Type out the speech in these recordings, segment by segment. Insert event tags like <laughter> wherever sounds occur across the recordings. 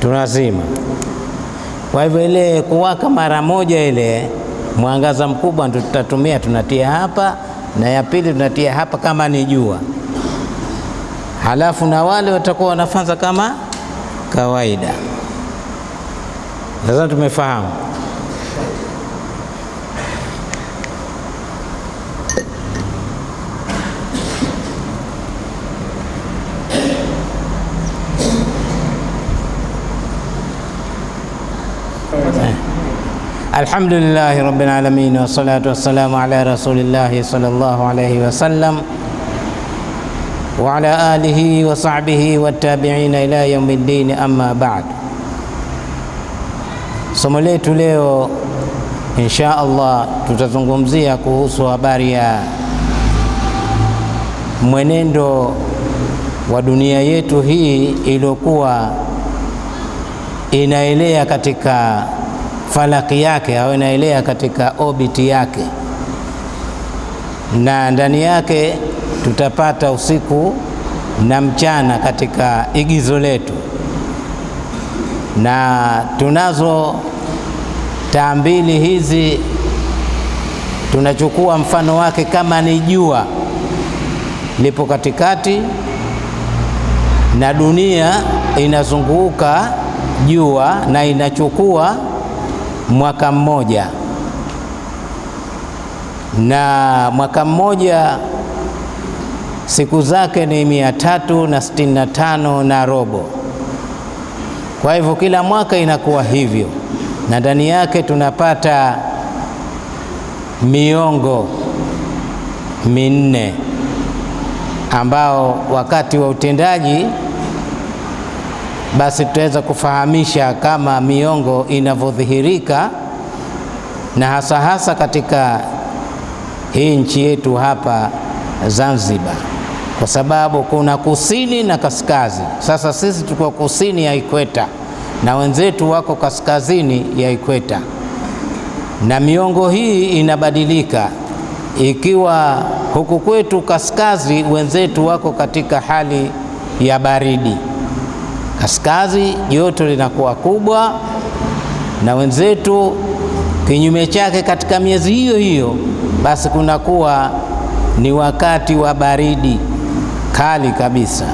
tunazima. Kwa hivyo ile kuwaka mara moja, ile mwangaza mkubwa ndio tutatumia, tunatia hapa, na ya pili tunatia hapa kama ni jua, halafu na wale watakuwa wanafanza kama kawaida. Sasa tumefahamu. Alhamdulillahi rabbil alamin wassalatu wassalamu ala rasulillahi sallallahu alayhi wasallam wa ala alihi wa sahbihi wattabi'ina ila yaumiddin, amma ba'd. Somo letu leo insha Allah tutazungumzia kuhusu habari ya mwenendo wa dunia yetu hii iliyokuwa inaelea katika falaki yake au inaelea katika obiti yake, na ndani yake tutapata usiku na mchana katika igizo letu, na tunazo taa mbili hizi. Tunachukua mfano wake kama ni jua lipo katikati na dunia inazunguka jua na inachukua mwaka mmoja, na mwaka mmoja siku zake ni mia tatu na sitini na tano na robo. Kwa hivyo kila mwaka inakuwa hivyo, na ndani yake tunapata miongo minne ambao wakati wa utendaji basi tutaweza kufahamisha kama miongo inavyodhihirika na hasa hasa katika hii nchi yetu hapa Zanzibar, kwa sababu kuna kusini na kaskazi. Sasa sisi tuko kusini ya ikweta na wenzetu wako kaskazini ya ikweta, na miongo hii inabadilika, ikiwa huku kwetu kaskazi wenzetu wako katika hali ya baridi kaskazi joto linakuwa kubwa, na wenzetu kinyume chake, katika miezi hiyo hiyo basi kunakuwa ni wakati wa baridi kali kabisa.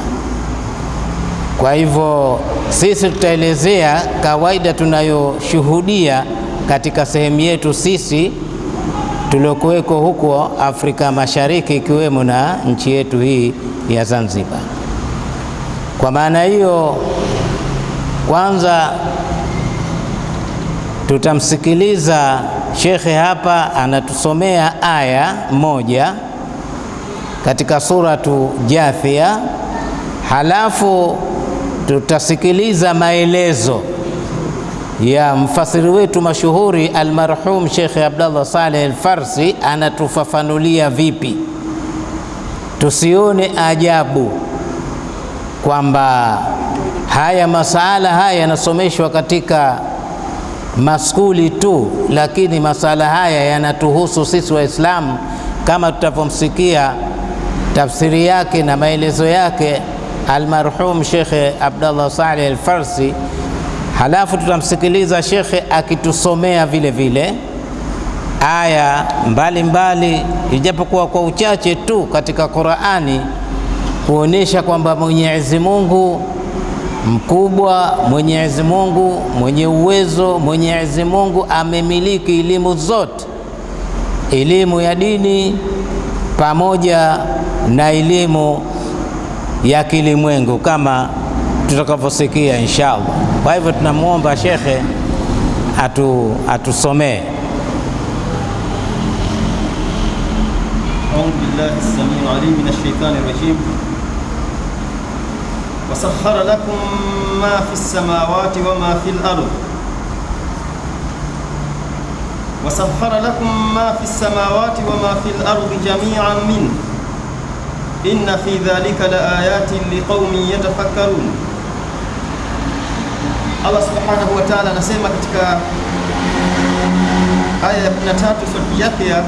Kwa hivyo sisi tutaelezea kawaida tunayoshuhudia katika sehemu yetu sisi tuliokuweko huko Afrika Mashariki, ikiwemo na nchi yetu hii ya Zanzibar. Kwa maana hiyo, kwanza tutamsikiliza shekhe hapa anatusomea aya moja katika suratu Jathia, halafu tutasikiliza maelezo ya mfasiri wetu mashuhuri almarhum Shekhe Abdallah Saleh Alfarsi, anatufafanulia vipi, tusione ajabu kwamba haya masala haya yanasomeshwa katika maskuli tu, lakini masala haya yanatuhusu sisi Waislamu, kama tutavyomsikia tafsiri yake na maelezo yake almarhum Shekhe Abdallah Saleh Alfarsi. Halafu tutamsikiliza shekhe akitusomea vile vile aya mbalimbali, ijapokuwa kwa uchache tu katika Qur'ani kuonesha kwamba Mwenyezi Mungu mkubwa, Mwenyezi Mungu mwenye uwezo, Mwenyezi Mungu amemiliki elimu zote, elimu ya dini pamoja na elimu ya kilimwengu kama tutakavyosikia inshallah. Kwa hivyo tunamwomba shekhe atu atusomee. أعوذ بالله السميع العليم من الشيطان الرجيم وسخر لكم ما في السماوات وما في الأرض. وسخر لكم ما في السماوات وما في الأرض جميعا منه. إن في ذلك لآيات لقوم يتفكرون. wa ta'ala anasema katika aya ya 13 sura Jathia,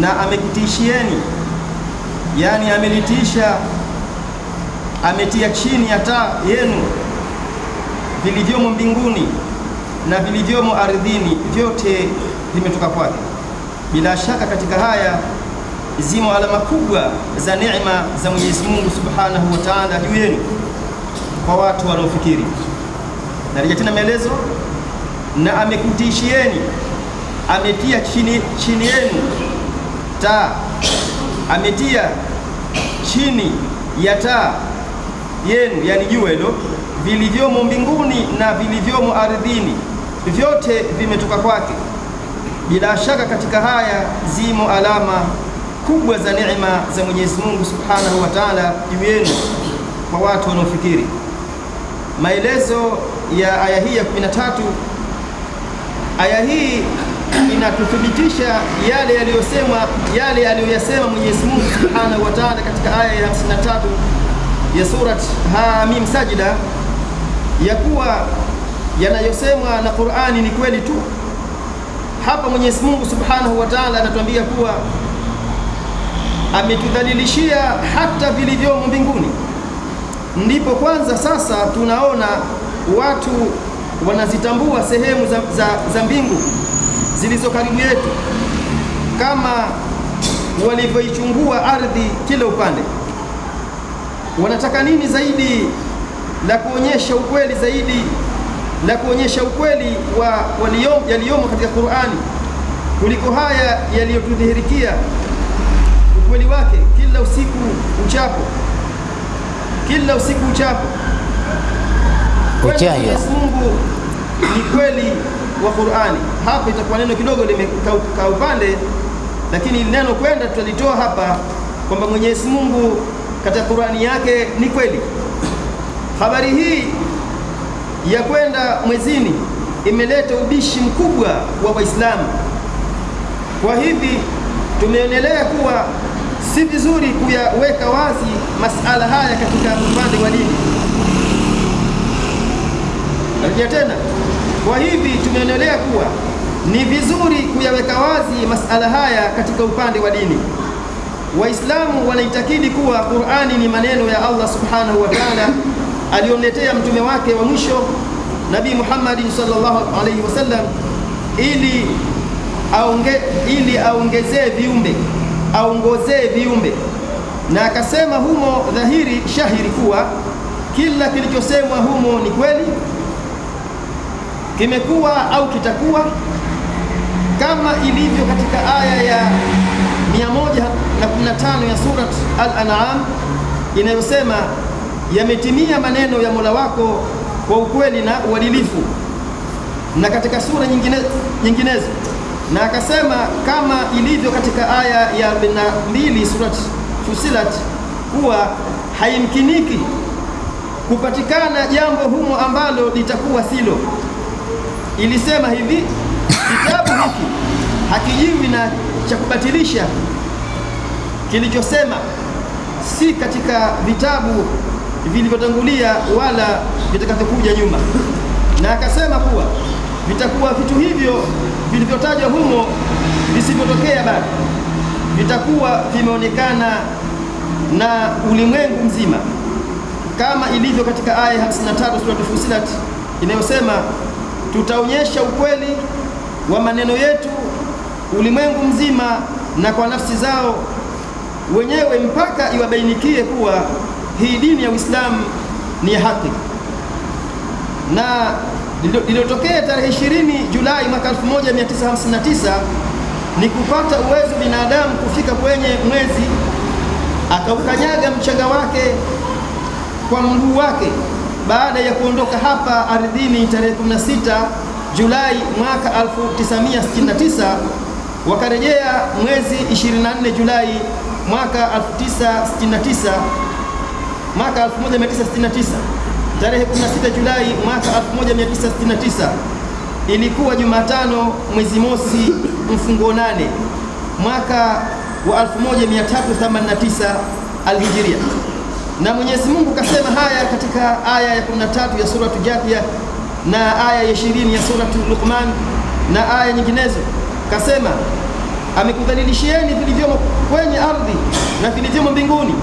na amekutishieni, yani amelitisha, ametia chini ya taa yenu vilivyomo mbinguni na vilivyomo ardhini vyote vimetoka kwake. Bila shaka katika haya zimo alama kubwa za neema za Mwenyezi Mungu Subhanahu wa Ta'ala juu yenu kwa watu wanaofikiri. Narejea tena maelezo, na amekutishieni, ametia chini, chini yenu taa, ametia chini ya taa yenu, yani jua hilo, vilivyomo mbinguni na vilivyomo ardhini, vyote vimetoka kwake. Bila shaka katika haya zimo alama kubwa za neema za Mwenyezi Mungu Subhanahu wa Ta'ala juu yenu kwa watu wanaofikiri. Maelezo ya aya hii ya 13, aya hii inatuthibitisha yale yaliyosemwa yale aliyoyasema Mwenyezi Mungu Subhanahu wa Ta'ala katika aya ya 53 ya surat Hamim Sajida, ya kuwa yanayosemwa na Qur'ani ni kweli tu. Hapa Mwenyezi Mungu Subhanahu wa Ta'ala anatuambia kuwa ametudhalilishia hata vilivyomo mbinguni. Ndipo kwanza sasa tunaona watu wanazitambua sehemu za, za, za mbingu zilizo karibu yetu kama walivyoichungua ardhi kila upande. Wanataka nini zaidi? La kuonyesha ukweli zaidi. La kuonyesha ukweli wa yaliyomo katika Qur'ani. Kuliko haya yaliyotudhihirikia. Ukweli wake kila usiku uchapo, kila usiku uchapo. Mwenyezi Mungu ni kweli wa Qur'ani. Hapa itakuwa neno kidogo limekaa upande, lakini neno kwenda tutalitoa hapa kwamba Mwenyezi Mungu katika Qur'ani yake ni kweli. Habari hii ya kwenda mwezini imeleta ubishi mkubwa wa Waislamu. Kwa hivi tumeonelea kuwa si vizuri kuyaweka wazi masala haya katika upande wa dini. Narudia tena, kwa hivi tumeonelea kuwa ni vizuri kuyaweka wazi masala haya katika upande wa dini. Waislamu wanaitakidi kuwa Qur'ani ni maneno ya Allah Subhanahu wa Ta'ala aliyomletea mtume wake wa mwisho Nabii Muhammad sallallahu alaihi wasallam ili aonge, ili aongezee viumbe aongozee viumbe, na akasema humo dhahiri shahiri kuwa kila kilichosemwa humo ni kweli, kimekuwa au kitakuwa, kama ilivyo katika aya ya 115 ya surat Al-An'am inayosema yametimia maneno ya Mola wako kwa ukweli na uadilifu, na katika sura nyingine, nyinginezo na akasema kama ilivyo katika aya ya 42 surat Fusilat kuwa haimkiniki kupatikana jambo humo ambalo litakuwa silo. Ilisema hivi, kitabu hiki hakijiwi na cha kubatilisha kilichosema, si katika vitabu vilivyotangulia wala vitakavyokuja nyuma. Na akasema kuwa vitakuwa vitu hivyo vilivyotajwa humo visivyotokea bado, vitakuwa vimeonekana na ulimwengu mzima, kama ilivyo katika aya 53 sura Fusilat inayosema, tutaonyesha ukweli wa maneno yetu ulimwengu mzima na kwa nafsi zao wenyewe mpaka iwabainikie kuwa hii dini ya Uislamu ni ya haki. Na lililotokea tarehe 20 Julai mwaka 1959 ni kupata uwezo binadamu kufika kwenye mwezi akaukanyaga mchanga wake kwa mguu wake baada ya kuondoka hapa ardhini tarehe 16 Julai mwaka 1969 wakarejea mwezi 24 Julai mwaka 1969 mwaka 1969 tarehe 16 Julai mwaka 1969 ilikuwa Jumatano mwezi mosi mfungo nane mwaka wa 1389 alhijiria. Na Mwenyezi Mungu kasema haya katika aya ya 13 ya suratu Jathia na aya ya 20 ya suratu Luqman na aya nyinginezo, kasema amekudhalilishieni vilivyomo kwenye ardhi na vilivyomo mbinguni.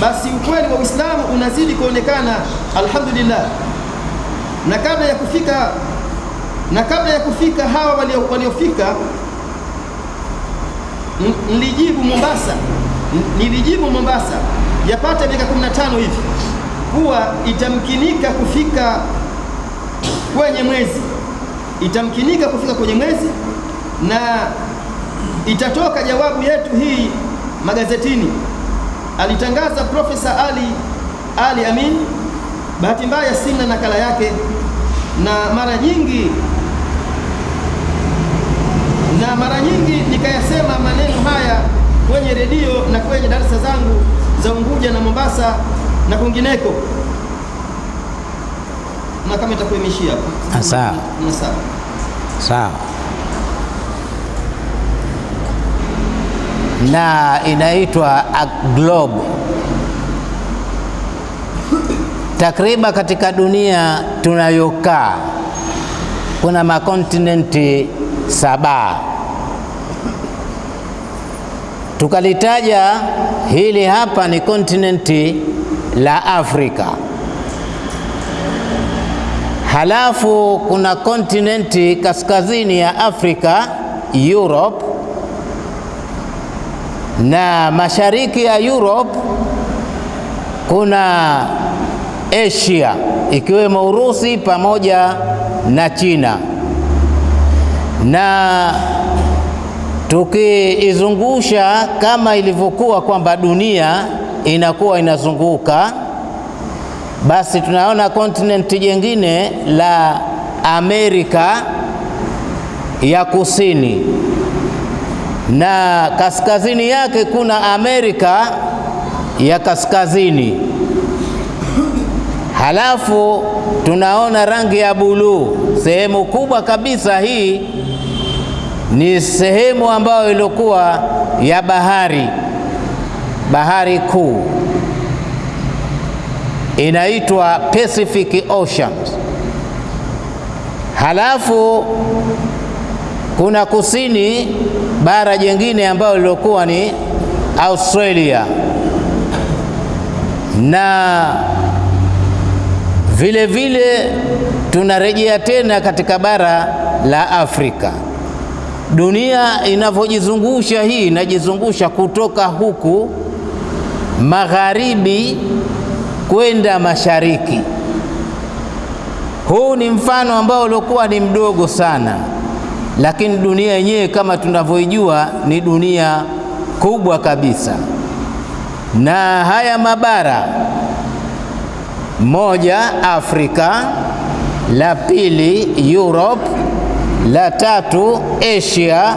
Basi ukweli wa Uislamu unazidi kuonekana, alhamdulillah. na kabla ya kufika na kabla ya kufika hawa waliofika nilijibu Mombasa, nilijibu Mombasa. Yapata miaka 15 hivi. Kuwa itamkinika kufika kwenye mwezi, itamkinika kufika kwenye mwezi na itatoka jawabu yetu hii magazetini. Alitangaza Profesa Ali Ali Amin. Bahati mbaya sina nakala yake, na mara nyingi na mara nyingi nikayasema maneno haya kwenye redio na kwenye darasa zangu za Unguja na Mombasa na kwingineko, na kama itakuwa imeishia hapo. Ah, sawa. Sawa. Na inaitwa globe. Takriban katika dunia tunayokaa kuna makontinenti saba. Tukalitaja hili hapa ni kontinenti la Afrika. Halafu kuna kontinenti kaskazini ya Afrika, Europe, na mashariki ya Europe kuna Asia ikiwemo Urusi pamoja na China, na tukiizungusha kama ilivyokuwa kwamba dunia inakuwa inazunguka basi tunaona kontinenti jengine la Amerika ya Kusini na kaskazini yake kuna Amerika ya Kaskazini. Halafu tunaona rangi ya buluu. Sehemu kubwa kabisa hii ni sehemu ambayo ilikuwa ya bahari, bahari kuu inaitwa Pacific Ocean. Halafu kuna kusini bara jingine ambayo lilokuwa ni Australia na vile vile tunarejea tena katika bara la Afrika. Dunia inavyojizungusha hii inajizungusha kutoka huku magharibi kwenda mashariki. Huu ni mfano ambao uliokuwa ni mdogo sana, lakini dunia yenyewe kama tunavyoijua ni dunia kubwa kabisa, na haya mabara, moja Afrika, la pili Europe, la tatu Asia,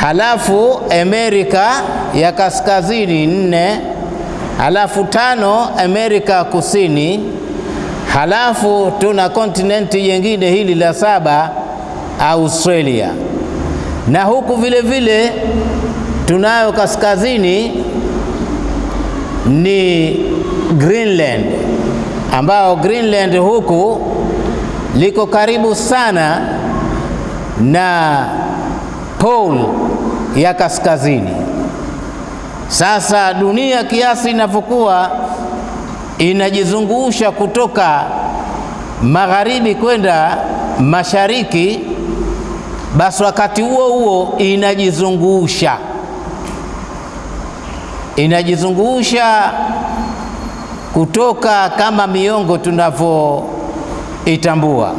halafu Amerika ya kaskazini nne halafu tano Amerika Kusini, halafu tuna kontinenti jengine hili la saba Australia, na huku vile vile tunayo kaskazini ni Greenland, ambao Greenland huku liko karibu sana na pole ya kaskazini. Sasa dunia kiasi inavyokuwa inajizungusha kutoka magharibi kwenda mashariki, basi wakati huo huo inajizungusha. Inajizungusha kutoka kama miongo tunavyoitambua,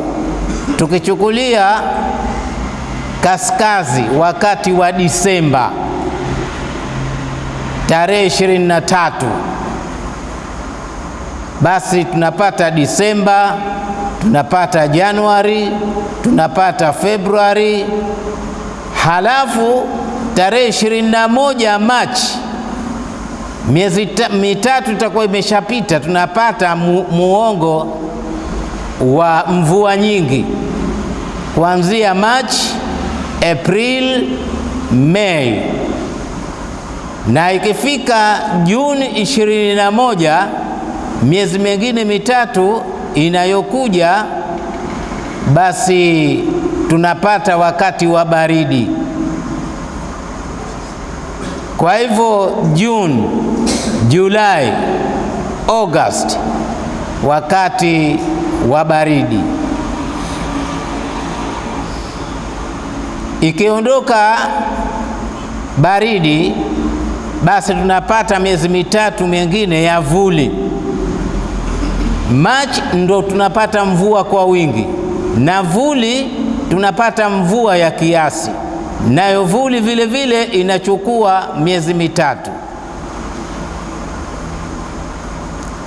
tukichukulia kaskazi wakati wa Disemba tarehe 23 basi tunapata Disemba, tunapata Januari, tunapata Februari, halafu tarehe 21 Machi, miezi mitatu itakuwa imeshapita, tunapata mu, muongo wa mvua nyingi. Kuanzia Machi, April, Mei na ikifika Juni ishirini na moja miezi mingine mitatu inayokuja, basi tunapata wakati wa baridi. Kwa hivyo Juni, Julai, August, wakati wa baridi. Ikiondoka baridi, basi tunapata miezi mitatu mingine ya vuli. Machi ndo tunapata mvua kwa wingi, na vuli tunapata mvua ya kiasi, nayo vuli vile vile inachukua miezi mitatu.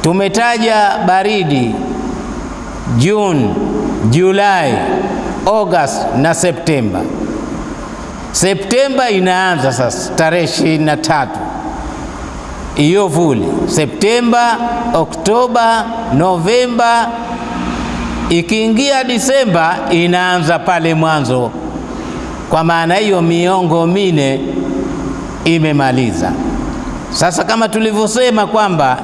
Tumetaja baridi Juni, Julai, August na Septemba. Septemba inaanza sasa tarehe ishirini na tatu hiyo vuli. Septemba, Oktoba, Novemba, ikiingia Disemba inaanza pale mwanzo. Kwa maana hiyo miongo mine imemaliza. Sasa kama tulivyosema kwamba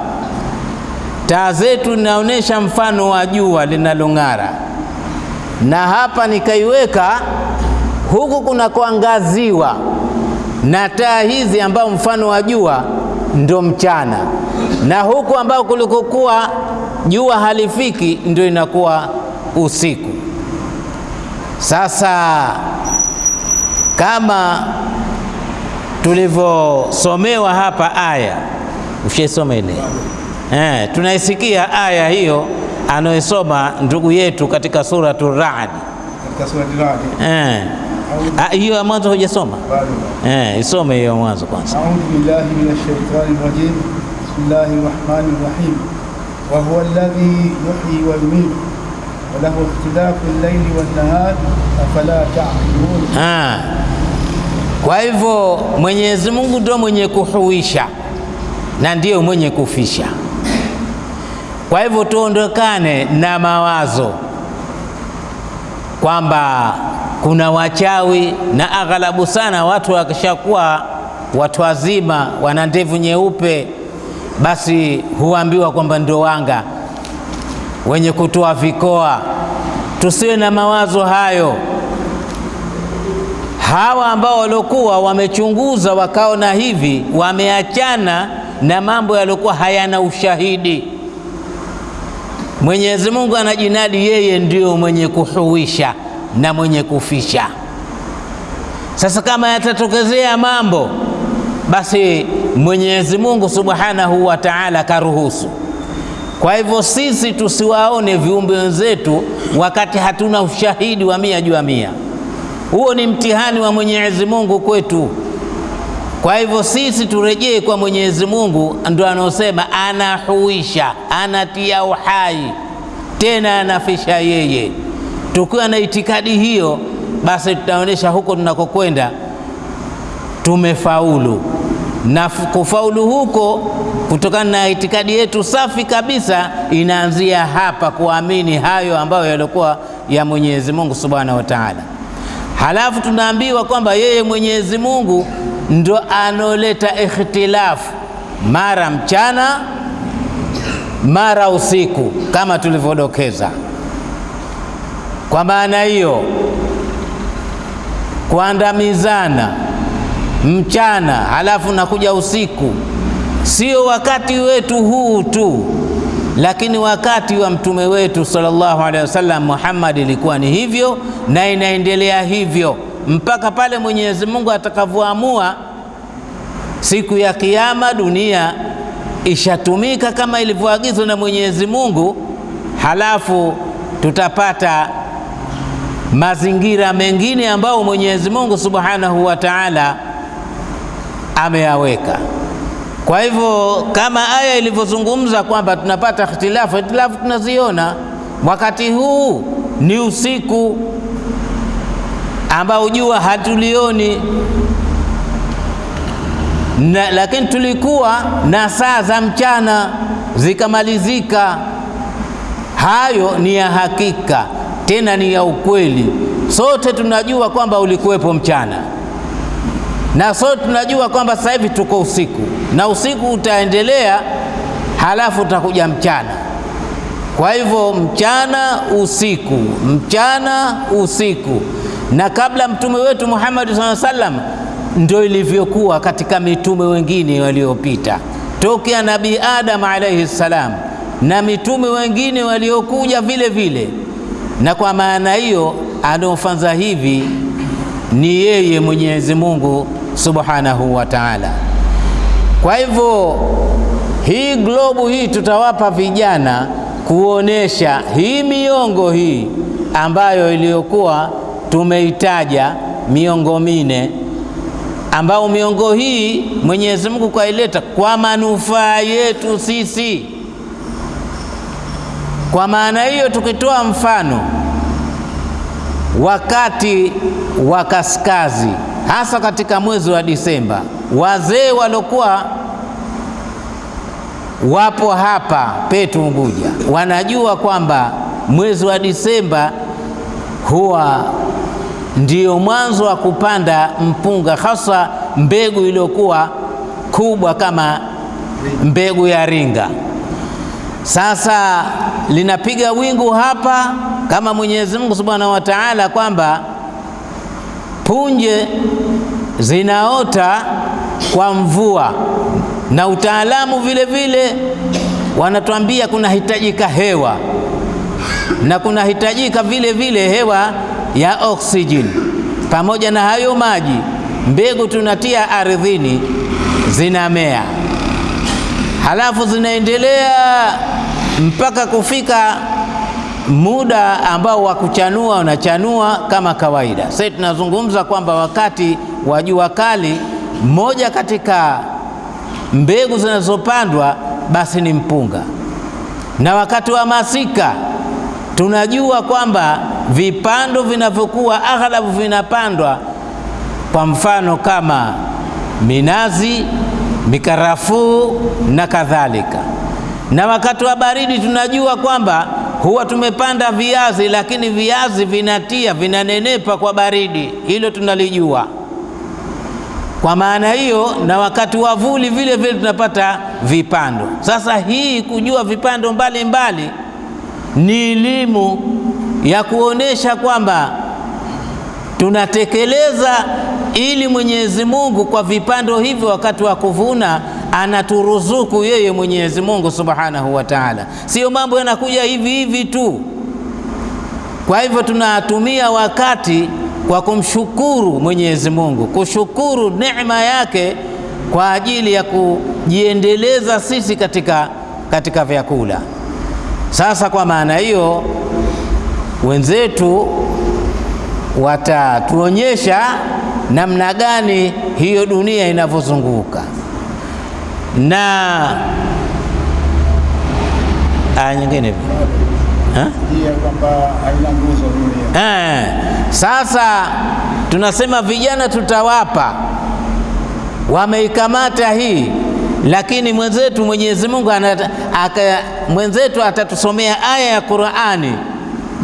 taa zetu inaonyesha mfano wa jua linalong'ara, na hapa nikaiweka huku kuna kuangaziwa na taa hizi ambao mfano wa jua ndo mchana, na huku ambao kulikokuwa jua halifiki ndio inakuwa usiku. Sasa kama tulivyosomewa hapa aya, ushaisoma ile eh, tunaisikia aya hiyo anayosoma ndugu yetu katika suratu Ra'd katika Suratu Ra'd. eh, Ah, hiyo ya mwanzo hujasoma? Eh, isome hiyo ya mwanzo kwanza. A'udhu billahi minash shaitani rajim. Bismillahir rahmanir rahim. Wa huwa alladhi yuhyi wa yumiitu wa lahu ikhtilafu al-layli wan-nahar afala ta'qilun. Ah. Kwa hivyo Mwenyezi Mungu ndio mwenye kuhuisha na ndiyo mwenye kufisha. Kwa hivyo tuondokane na mawazo kwamba kuna wachawi, na aghalabu sana watu wakishakuwa watu wazima wana ndevu nyeupe, basi huambiwa kwamba ndio wanga wenye kutoa vikoa. Tusiwe na mawazo hayo hawa ambao waliokuwa wamechunguza wakaona hivi, wameachana na mambo yaliokuwa hayana ushahidi. Mwenyezi Mungu anajinadi yeye ndio mwenye kuhuisha na mwenye kufisha. Sasa kama yatatokezea mambo, basi Mwenyezi Mungu Subhanahu wa Ta'ala karuhusu. Kwa hivyo sisi tusiwaone viumbe wenzetu wakati hatuna ushahidi wa mia juu ya mia. Huo ni mtihani wa Mwenyezi Mungu kwetu. Kwa hivyo sisi turejee kwa Mwenyezi Mungu, ndo anaosema anahuisha, anatia uhai, tena anafisha yeye. Tukiwa na itikadi hiyo, basi tutaonyesha huko tunakokwenda tumefaulu, na kufaulu huko kutokana na itikadi yetu safi kabisa inaanzia hapa, kuamini hayo ambayo yalikuwa ya Mwenyezi Mungu Subhanahu wa Ta'ala. Halafu tunaambiwa kwamba yeye Mwenyezi Mungu ndo anoleta ikhtilafu mara mchana mara usiku, kama tulivyodokeza. Kwa maana hiyo, kuandamizana mchana halafu nakuja usiku, sio wakati wetu huu tu, lakini wakati wa mtume wetu sallallahu alaihi wasallam Muhammad ilikuwa ni hivyo na inaendelea hivyo. Mpaka pale Mwenyezi Mungu atakavyoamua siku ya Kiyama, dunia ishatumika kama ilivyoagizwa na Mwenyezi Mungu, halafu tutapata mazingira mengine ambayo Mwenyezi Mungu Subhanahu wa Ta'ala ameyaweka. Kwa hivyo kama aya ilivyozungumza kwamba tunapata ikhtilafu, ikhtilafu tunaziona wakati huu ni usiku ambao jua hatulioni na, lakini tulikuwa na saa za mchana zikamalizika. Hayo ni ya hakika, tena ni ya ukweli. Sote tunajua kwamba ulikuwepo mchana. Na sote tunajua kwamba sasa hivi tuko usiku. Na usiku utaendelea, halafu utakuja mchana. Kwa hivyo mchana usiku, mchana usiku, na kabla mtume wetu Muhammad sallallahu alaihi wasallam ndio ilivyokuwa katika mitume wengine waliopita, tokea Nabii Adam alaihi salam na mitume wengine waliokuja vile vile, na kwa maana hiyo anaofanza hivi ni yeye Mwenyezi Mungu Subhanahu wa Ta'ala. Kwa hivyo hii globu hii tutawapa vijana kuonesha hii miongo hii ambayo iliyokuwa tumeitaja miongo mine, ambao miongo hii Mwenyezi Mungu kaileta kwa manufaa yetu sisi. Kwa maana hiyo, tukitoa mfano wakati wa kaskazi, hasa katika mwezi wa Disemba, wazee waliokuwa wapo hapa petu Unguja wanajua kwamba mwezi wa Disemba huwa ndio mwanzo wa kupanda mpunga, hasa mbegu iliyokuwa kubwa kama mbegu ya ringa. Sasa linapiga wingu hapa kama Mwenyezi Mungu Subhanahu wa Ta'ala kwamba punje zinaota kwa mvua, na utaalamu vile vile wanatuambia kunahitajika hewa. Na kunahitajika vile vile hewa ya oksijeni. Pamoja na hayo maji, mbegu tunatia ardhini zinamea, halafu zinaendelea mpaka kufika muda ambao wa kuchanua unachanua kama kawaida. Sasa tunazungumza kwamba wakati wa jua kali, moja katika mbegu zinazopandwa basi ni mpunga, na wakati wa masika tunajua kwamba vipando vinavyokuwa aghlabu vinapandwa, kwa mfano kama minazi, mikarafuu na kadhalika. Na wakati wa baridi tunajua kwamba huwa tumepanda viazi, lakini viazi vinatia vinanenepa kwa baridi, hilo tunalijua. Kwa maana hiyo, na wakati wa vuli vile vile tunapata vipando. Sasa hii kujua vipando mbalimbali mbali, ni elimu ya kuonesha kwamba tunatekeleza ili Mwenyezi Mungu kwa vipando hivyo, wakati wa kuvuna anaturuzuku yeye Mwenyezi Mungu Subhanahu wa Ta'ala, sio mambo yanakuja hivi hivi tu. Kwa hivyo tunatumia wakati kwa kumshukuru Mwenyezi Mungu, kushukuru neema yake kwa ajili ya kujiendeleza sisi katika, katika vyakula. Sasa kwa maana hiyo wenzetu watatuonyesha namna gani hiyo dunia inavyozunguka na aya nyingine hivi Ha? haina eh. Sasa tunasema vijana tutawapa, wameikamata hii, lakini mwenzetu Mwenyezi Mungu mwenzetu atatusomea aya ya Qur'ani.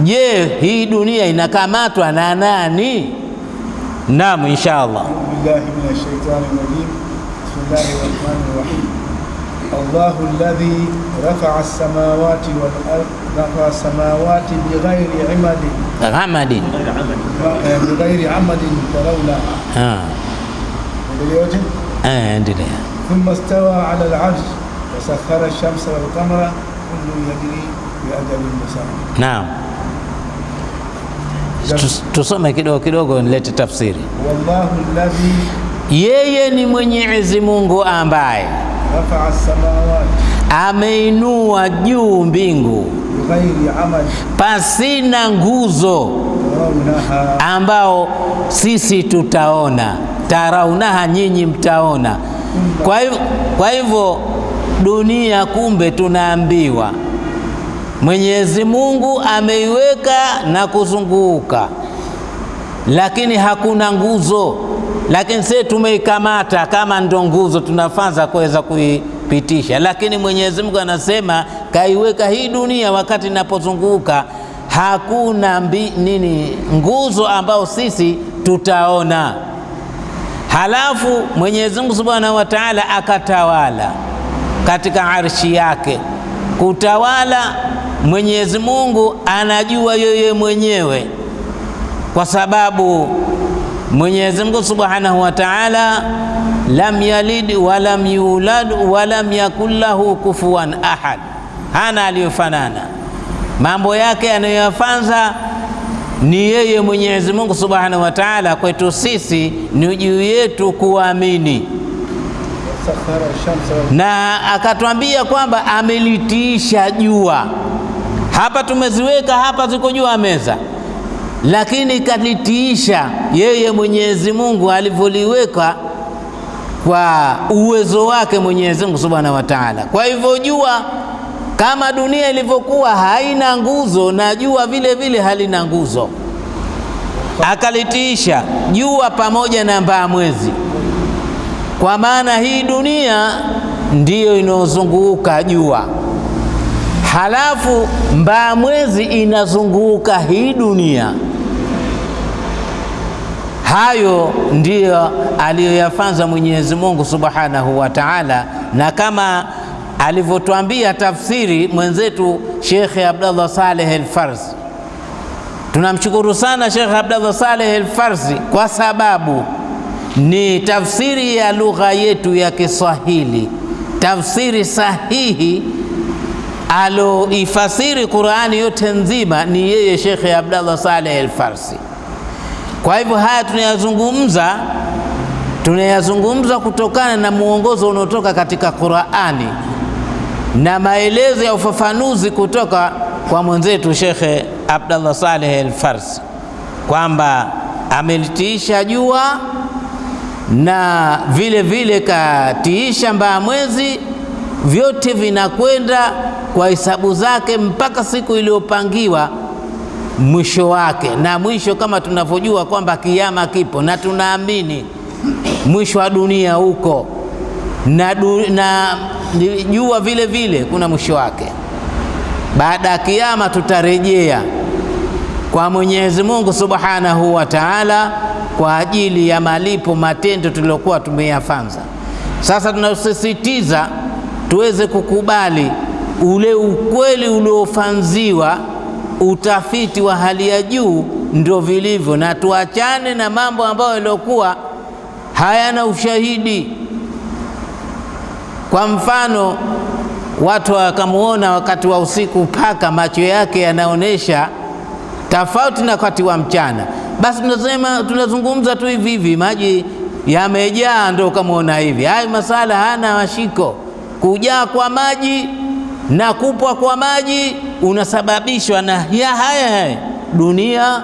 Je, hii dunia inakamatwa na nani? Naam, insha Allah. الله الرحمن الرحيم الله الذي رفع السماوات والأرض رفع السماوات بغير عمد Ghamadin. بغير عمد ترونها Ah, دليل eh, endelea. ثم استوى على العرش وسخر الشمس والقمر كل يجري بأجل مسمى Naam, Tus- tusome kidogo kidogo, nilete tafsiri. والله الذي yeye ni Mwenyezi Mungu ambaye ameinua juu mbingu pasina nguzo ambao sisi tutaona, taraunaha, nyinyi mtaona. Kwa hivyo, dunia kumbe tunaambiwa. Mwenyezi Mungu ameiweka na kuzunguka, lakini hakuna nguzo. Lakini sisi tumeikamata kama ndo nguzo, tunafanza kuweza kuipitisha, lakini Mwenyezi Mungu anasema kaiweka hii dunia wakati inapozunguka hakuna mbi, nini nguzo ambao sisi tutaona. Halafu Mwenyezi Mungu Subhanahu wa Ta'ala akatawala katika arshi yake. Kutawala Mwenyezi Mungu anajua yeye mwenyewe, kwa sababu Mwenyezi Mungu Subhanahu wa Ta'ala lam yalid wa lam yulad walam yakul lahu kufuwan ahad. hana aliyofanana. Mambo yake anayoyafanza ni yeye Mwenyezi Mungu Subhanahu wa Ta'ala. Kwetu sisi ni juu yetu kuamini, na akatwambia kwamba amelitiisha jua. Hapa tumeziweka hapa, ziko juu ya meza, lakini kalitiisha yeye Mwenyezi Mungu alivyoliweka kwa uwezo wake Mwenyezi Mungu Subhanahu wa Ta'ala. Kwa hivyo jua kama dunia ilivyokuwa haina nguzo na jua vile vile halina nguzo, akalitiisha jua pamoja na mbaa mwezi, kwa maana hii dunia ndiyo inayozunguka jua, halafu mbaa mwezi inazunguka hii dunia. Hayo ndiyo aliyoyafanza Mwenyezi Mungu Subhanahu wa Ta'ala, na kama alivyotuambia tafsiri mwenzetu Shekhe Abdallah Saleh Al-Farsi. Tunamshukuru sana Shekhe Abdallah Saleh Al-Farsi kwa sababu ni tafsiri ya lugha yetu ya Kiswahili, tafsiri sahihi aloifasiri Qurani yote nzima ni yeye Shekhe Abdallah Saleh Al-Farsi. Kwa hivyo haya tunayazungumza tunayazungumza kutokana na mwongozo unaotoka katika Qurani na maelezo ya ufafanuzi kutoka kwa mwenzetu Shekhe Abdallah Saleh Al-Farsi kwamba amelitiisha jua na vile vile katiisha mbaa mwezi, vyote vinakwenda kwa hesabu zake mpaka siku iliyopangiwa mwisho wake, na mwisho kama tunavyojua kwamba kiama kipo na tunaamini mwisho wa dunia huko na, du, na jua vile vile kuna mwisho wake. Baada ya kiama tutarejea kwa Mwenyezi Mungu Subhanahu wa Ta'ala kwa ajili ya malipo matendo tuliyokuwa tumeyafanza. Sasa tunasisitiza tuweze kukubali ule ukweli uliofanziwa utafiti wa hali ya juu ndio vilivyo, na tuachane na mambo ambayo yaliokuwa hayana ushahidi. Kwa mfano, watu wakamwona wakati wa usiku paka macho yake yanaonyesha tofauti na wakati wa mchana, basi tunasema tunazungumza tu hivi hivi, maji yamejaa ndio ukamwona hivi. Hayo masala hana mashiko. Kujaa kwa maji na kupwa kwa maji unasababishwa na ya haya haya dunia,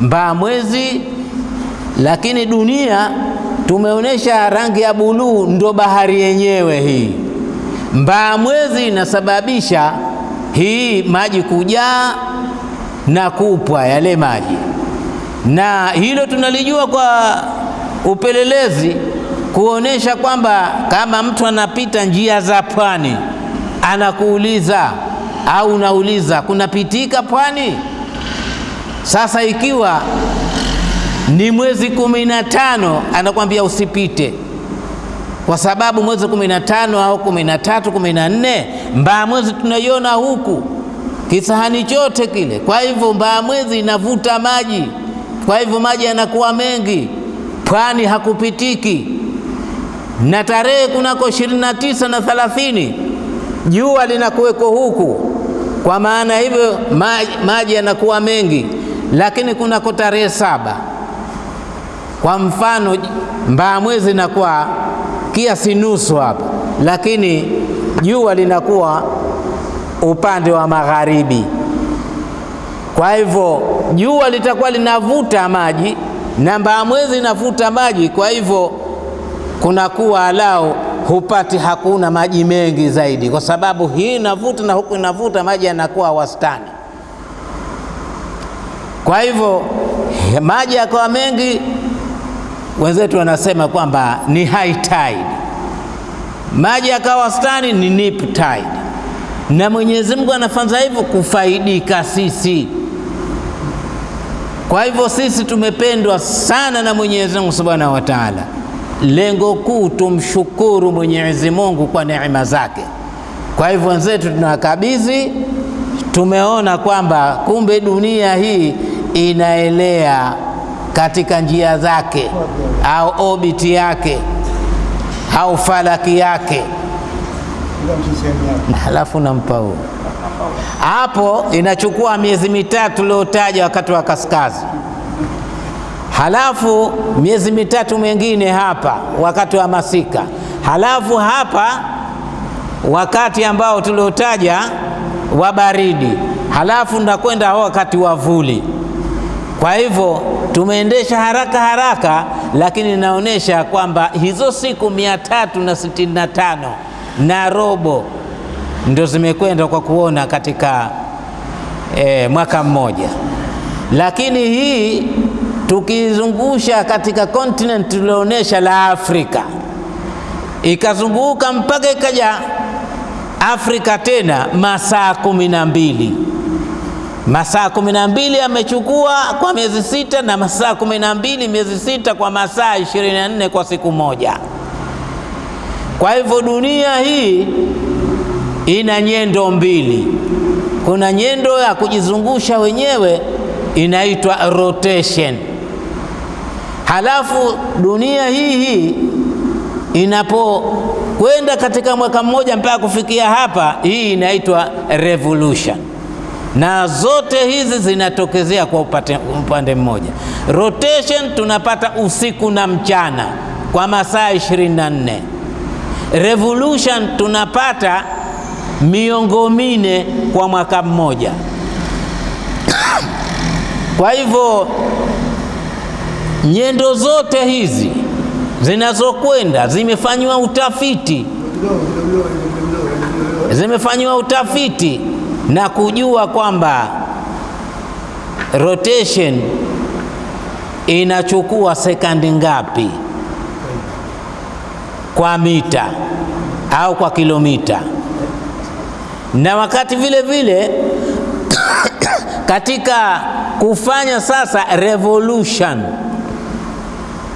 mbaa mwezi. Lakini dunia tumeonyesha rangi ya buluu, ndo bahari yenyewe hii. Mbaa mwezi inasababisha hii maji kujaa na kupwa yale maji, na hilo tunalijua kwa upelelezi kuonesha kwamba kama mtu anapita njia za pwani anakuuliza au unauliza kunapitika pwani? Sasa ikiwa ni mwezi kumi na tano anakwambia usipite, kwa sababu mwezi kumi na tano au kumi na tatu kumi na nne mbaa mwezi tunaiona huku kisahani chote kile. Kwa hivyo mbaa mwezi inavuta maji, kwa hivyo maji yanakuwa mengi, pwani hakupitiki. Na tarehe kunako ishirini na tisa na thalathini jua linakuweko huku, kwa maana hivyo maji, yanakuwa mengi, lakini kunako tarehe saba kwa mfano mbaa mwezi inakuwa kiasi nusu hapa, lakini jua linakuwa upande wa magharibi. Kwa hivyo jua litakuwa linavuta maji na mbaa mwezi inavuta maji, kwa hivyo kunakuwa alao hupati, hakuna maji mengi zaidi, kwa sababu hii inavuta na huku inavuta, maji yanakuwa wastani. Kwa hivyo maji yakawa mengi, wenzetu wanasema kwamba ni high tide. Maji yakawa wastani ni nip tide na Mwenyezi Mungu anafanza hivyo kufaidika sisi. Kwa hivyo sisi tumependwa sana na Mwenyezi Mungu Subhanahu wa Ta'ala. Lengo kuu tumshukuru Mwenyezi Mungu kwa neema zake. Kwa hivyo wenzetu tunawakabidhi, tumeona kwamba kumbe dunia hii inaelea katika njia zake au obiti yake au falaki yake. Halafu nampa huo. Hapo inachukua miezi mitatu uliotaja wakati wa kaskazi, halafu miezi mitatu mingine hapa wakati wa masika, halafu hapa wakati ambao tuliotaja wa baridi, halafu ndakwenda wakati wa vuli. Kwa hivyo tumeendesha haraka haraka, lakini inaonyesha kwamba hizo siku mia tatu na na tano na robo ndio zimekwenda kwa kuona katika e, mwaka mmoja, lakini hii tukizungusha katika continent tulioonyesha la Afrika ikazunguka mpaka ikaja Afrika tena masaa kumi na mbili masaa kumi na mbili amechukua kwa miezi sita na masaa kumi na mbili miezi sita kwa masaa ishirini na nne kwa siku moja. Kwa hivyo dunia hii ina nyendo mbili. Kuna nyendo ya kujizungusha wenyewe inaitwa rotation, halafu dunia hii hii inapokwenda katika mwaka mmoja mpaka kufikia hapa, hii inaitwa revolution na zote hizi zinatokezea kwa upate, upande mmoja. Rotation tunapata usiku na mchana kwa masaa 24. Revolution tunapata miongo mine kwa mwaka mmoja. <coughs> Kwa hivyo nyendo zote hizi zinazokwenda zimefanywa utafiti, zimefanywa utafiti na kujua kwamba rotation inachukua sekandi ngapi kwa mita au kwa kilomita, na wakati vile vile <coughs> katika kufanya sasa revolution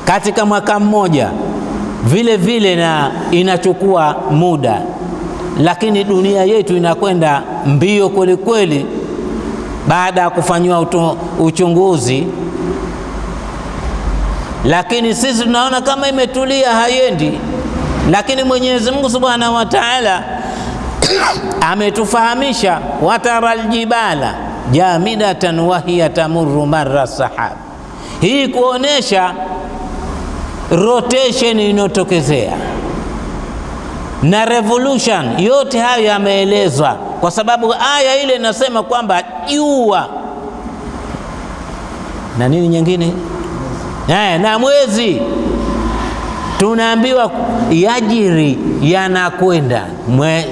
katika mwaka mmoja vile vile na inachukua muda lakini dunia yetu inakwenda mbio kweli kweli, baada ya kufanyiwa uchunguzi. Lakini sisi tunaona kama imetulia, haiendi. Lakini Mwenyezi Mungu Subhanahu wa Ta'ala <coughs> ametufahamisha, watara aljibala jamidatan wahiya tamurru marra sahab, hii kuonesha rotation inotokezea na revolution yote hayo yameelezwa, kwa sababu aya ile inasema kwamba jua. Na nini nyingine? Eh, na mwezi. Tunaambiwa yajiri, yanakwenda. Mwe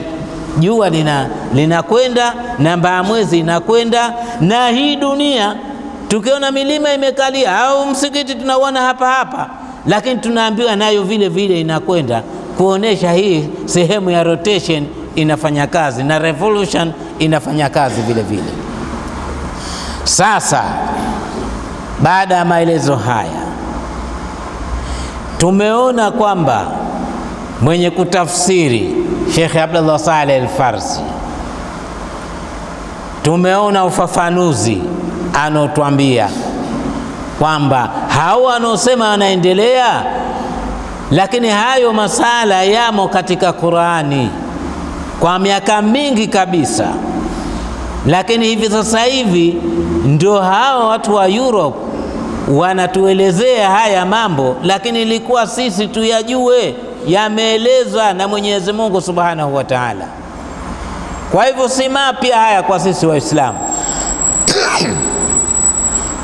jua lina linakwenda, namba ya mwezi inakwenda, na hii dunia tukiona milima imekalia au msikiti tunauona hapa hapa, lakini tunaambiwa nayo vile vile inakwenda kuonesha hii sehemu ya rotation inafanya kazi na revolution inafanya kazi vile vile. Sasa baada ya maelezo haya, tumeona kwamba mwenye kutafsiri Sheikh Abdullah Saleh Al-Farsi, tumeona ufafanuzi anaotwambia kwamba hao wanaosema anaendelea, lakini hayo masala yamo katika Qurani kwa miaka mingi kabisa, lakini hivi sasa hivi ndio hao watu wa Europe wanatuelezea haya mambo, lakini ilikuwa sisi tuyajue, yameelezwa na Mwenyezi Mungu Subhanahu wa Ta'ala. Kwa hivyo si mapya haya kwa sisi Waislamu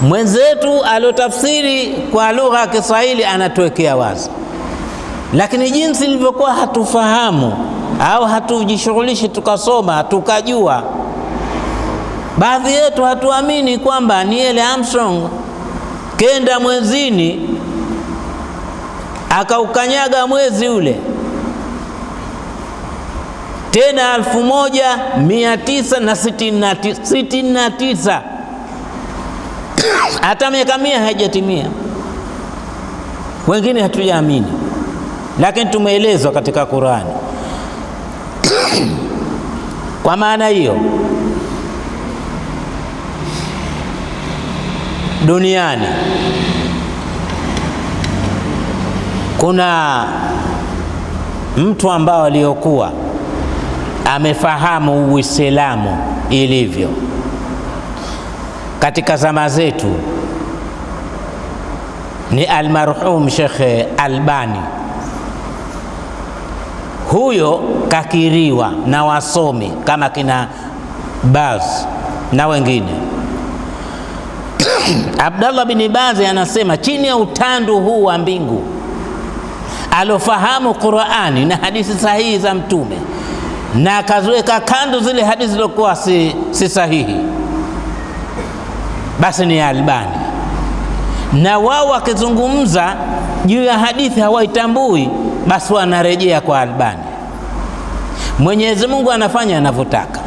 mwenzetu aliotafsiri kwa lugha ya Kiswahili anatuwekea wazi, lakini jinsi ilivyokuwa hatufahamu au hatujishughulishi tukasoma tukajua, baadhi yetu hatuamini kwamba Neil Armstrong kenda mwezini akaukanyaga mwezi ule. Tena 1969 hata miaka mia haijatimia. Wengine hatujaamini lakini tumeelezwa katika Qurani. Kwa maana hiyo, duniani kuna mtu ambao aliyokuwa amefahamu Uislamu ilivyo katika zama zetu ni almarhum Shekhe Albani. Huyo kakiriwa na wasomi kama kina Baz na wengine. <coughs> Abdallah bin Baz anasema chini ya utandu huu wa mbingu alofahamu Qurani na hadithi sahihi za Mtume na akaziweka kando zile hadithi zilizokuwa si, si sahihi, basi ni Albani. Na wao wakizungumza juu ya hadithi hawaitambui, basi wanarejea kwa Albani. Mwenyezi Mungu anafanya anavyotaka.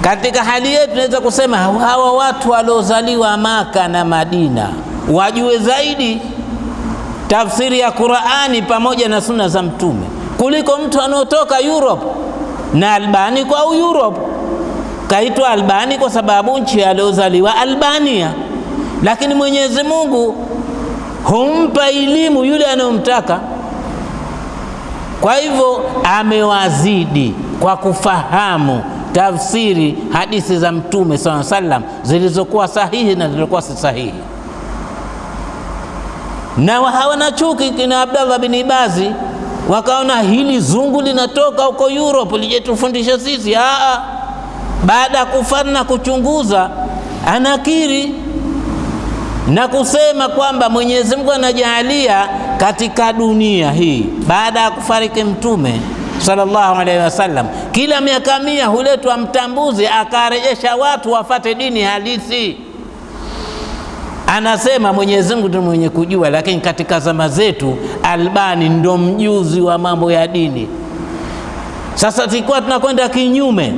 Katika hali yetu tunaweza kusema hawa watu waliozaliwa Maka na Madina wajue zaidi tafsiri ya Qurani pamoja na sunna za Mtume kuliko mtu anaotoka Europe. Na Albani kwa Europe kaitwa Albani kwa sababu nchi aliozaliwa Albania, lakini Mwenyezi Mungu humpa elimu yule anayomtaka. Kwa hivyo amewazidi kwa kufahamu tafsiri hadithi za Mtume saa sallam zilizokuwa sahihi na zilizokuwa si sahihi, na hawana chuki kina Abdallah bin Ibazi wakaona hili zungu linatoka huko Europe lijetufundisha sisi. Aa, baada ya kufanya na kuchunguza, anakiri na kusema kwamba Mwenyezi Mungu anajaalia katika dunia hii baada ya kufariki Mtume sallallahu alaihi wasallam, kila miaka mia huletwa mtambuzi akarejesha watu wafate dini halisi. Anasema Mwenyezi Mungu ndiye mwenye kujua, lakini katika zama zetu Albani ndo mjuzi wa mambo ya dini. Sasa tulikuwa tunakwenda kinyume,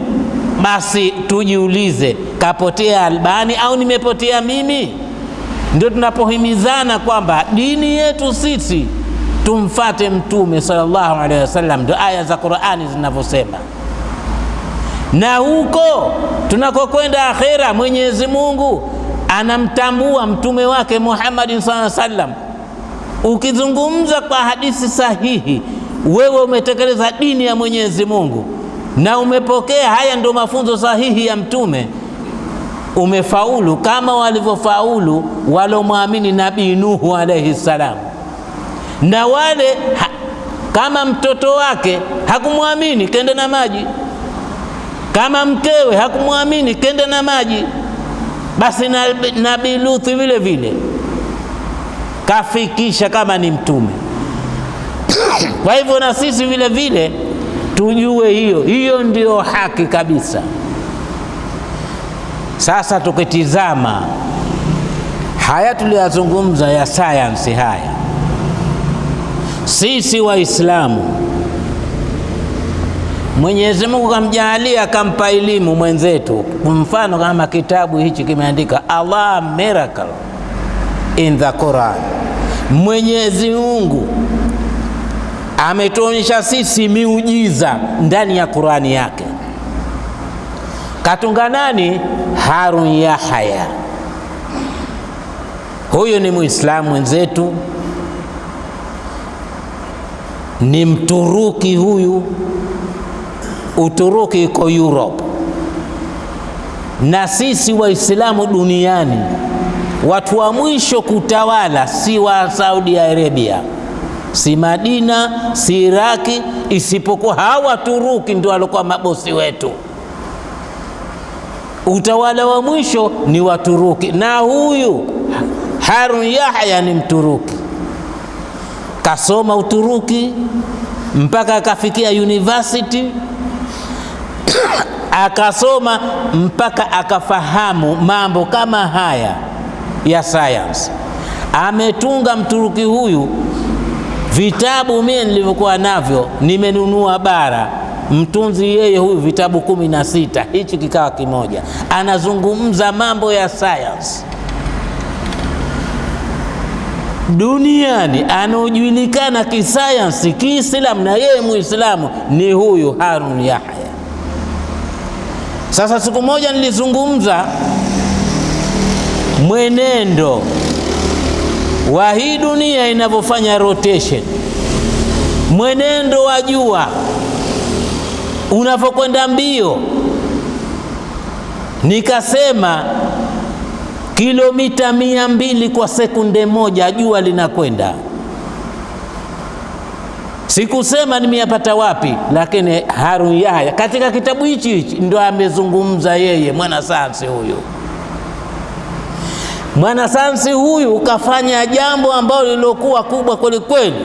basi tujiulize, kapotea Albani au nimepotea mimi? Ndio tunapohimizana kwamba dini yetu sisi tumfate Mtume sallallahu alaihi wasallam, ndio aya za Qur'ani zinavyosema. Na huko tunakokwenda akhera, Mwenyezi Mungu anamtambua mtume wake Muhammadin sallallahu alaihi wasallam. Ukizungumza kwa hadithi sahihi, wewe umetekeleza dini ya Mwenyezi Mungu na umepokea haya ndio mafunzo sahihi ya mtume, umefaulu kama walivyofaulu walomwamini Nabii Nuhu alaihi salam. Na wale ha, kama mtoto wake hakumwamini kende na maji, kama mkewe hakumwamini kende na maji, basi na Nabii Luthi vile vile kafikisha kama ni mtume. <coughs> Kwa hivyo na sisi vile vile tujue hiyo hiyo ndio haki kabisa. Sasa tukitizama haya tuliyazungumza ya sayansi haya sisi Waislamu, Mwenyezi Mungu kamjaalia akampa elimu mwenzetu. Mfano kama kitabu hichi kimeandika Allah miracle in the Quran. Mwenyezi Mungu ametuonyesha sisi miujiza ndani ya Qurani yake. Katunga nani? Harun Yahaya. Huyu ni Muislamu mwenzetu ni Mturuki huyu. Uturuki iko Europe, na sisi Waislamu duniani watu wa mwisho kutawala si wa Saudi Arabia, si Madina, si Iraki, isipokuwa hawa Turuki ndio walikuwa mabosi wetu. Utawala wa mwisho ni Waturuki, na huyu Harun Yahya ni Mturuki kasoma Uturuki mpaka akafikia university <coughs> akasoma mpaka akafahamu mambo kama haya ya science. Ametunga Mturuki huyu vitabu, mie nilivyokuwa navyo nimenunua bara, mtunzi yeye huyu vitabu kumi na sita, hichi kikawa kimoja, anazungumza mambo ya sayansi duniani anaojulikana kisayansi Kiislamu na yeye Muislamu ni huyu Harun Yahya. Sasa siku moja nilizungumza mwenendo wa hii dunia inavyofanya rotation, mwenendo wa jua unavyokwenda mbio. Nikasema kilomita mia mbili kwa sekunde moja jua linakwenda. Sikusema nimeyapata wapi, lakini Harun Yahya katika kitabu hichi hichi ndo amezungumza yeye, mwanasayansi huyu. Mwanasayansi huyu ukafanya jambo ambalo lilokuwa kubwa kweli kweli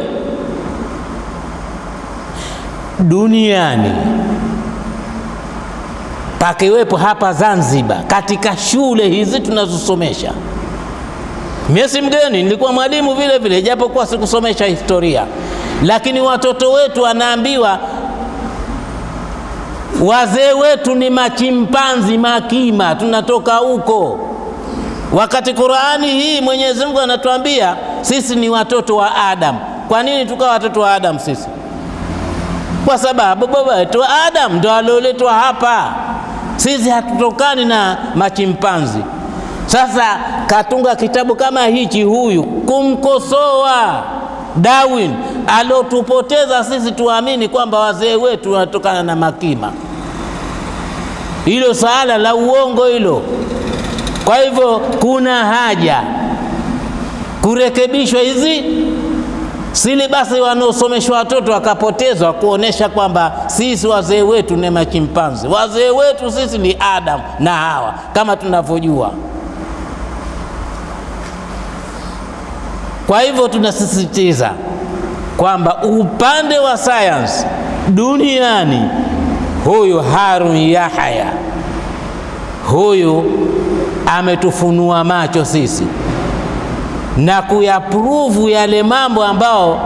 duniani, pakiwepo hapa Zanzibar, katika shule hizi tunazosomesha. Mimi si mgeni, nilikuwa mwalimu vile vile, japokuwa sikusomesha historia, lakini watoto wetu wanaambiwa wazee wetu ni machimpanzi makima, tunatoka huko wakati Qurani hii Mwenyezi Mungu anatuambia sisi ni watoto wa Adam. Kwa nini tukawa watoto wa Adam sisi? Kwa sababu baba wetu Adam ndo alioletwa hapa. Sisi hatutokani na machimpanzi. Sasa katunga kitabu kama hichi huyu kumkosoa Darwin aliotupoteza sisi tuamini kwamba wazee wetu wanatokana na makima. Hilo saala la uongo hilo. Kwa hivyo kuna haja kurekebishwa hizi silibasi wanaosomeshwa watoto wakapotezwa, kuonesha kwamba sisi wazee wetu ni machimpanzi. Wazee wetu sisi ni Adam na Hawa kama tunavyojua. Kwa hivyo tunasisitiza kwamba upande wa sayansi duniani, huyu Harun Yahya huyu ametufunua macho sisi na kuyapruvu yale mambo ambao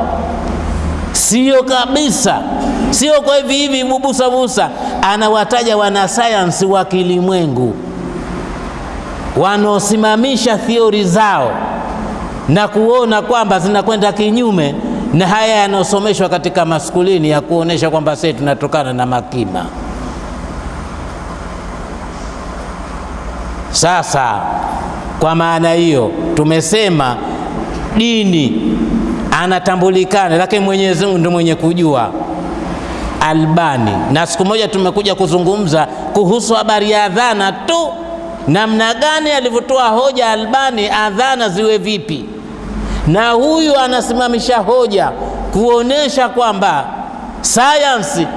sio kabisa, sio kwa hivi hivi bubusa busa. Anawataja wanasayansi wa kilimwengu wanaosimamisha thiori zao na kuona kwamba zinakwenda kinyume na haya yanayosomeshwa katika maskulini ya kuonesha kwamba sisi tunatokana na makima. Sasa kwa maana hiyo tumesema dini anatambulikana, lakini Mwenyezi Mungu ndio mwenye kujua. Albani, na siku moja tumekuja kuzungumza kuhusu habari ya adhana tu, namna gani alivyotoa hoja Albani, adhana ziwe vipi, na huyu anasimamisha hoja kuonesha kwamba sayansi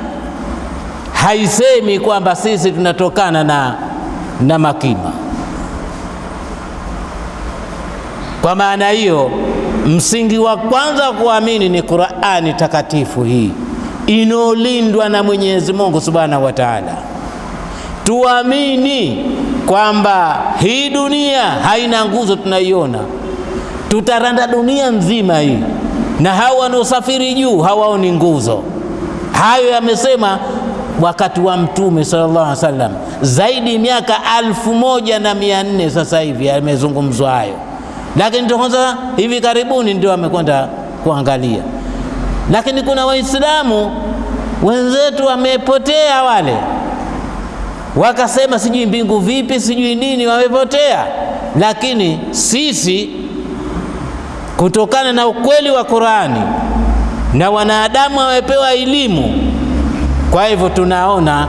haisemi kwamba sisi tunatokana na, na makima. Kwa maana hiyo, msingi wa kwanza wa kuamini ni Qur'ani takatifu hii inaolindwa na Mwenyezi Mungu Subhanahu wa Ta'ala. Tuamini kwamba hii dunia haina nguzo tunaiona, tutaranda dunia nzima hii, na hao wanaosafiri juu hawaoni nguzo. Hayo yamesema wakati wa Mtume sallallahu alaihi wasallam, zaidi miaka alfu moja na mia nne sasa hivi yamezungumzwa hayo lakini ndio kwanza hivi karibuni ndio amekwenda kuangalia. Lakini kuna Waislamu wenzetu wamepotea, wale wakasema sijui mbingu vipi, sijui nini, wamepotea. Lakini sisi kutokana na ukweli wa Qurani na wanadamu wamepewa elimu, kwa hivyo tunaona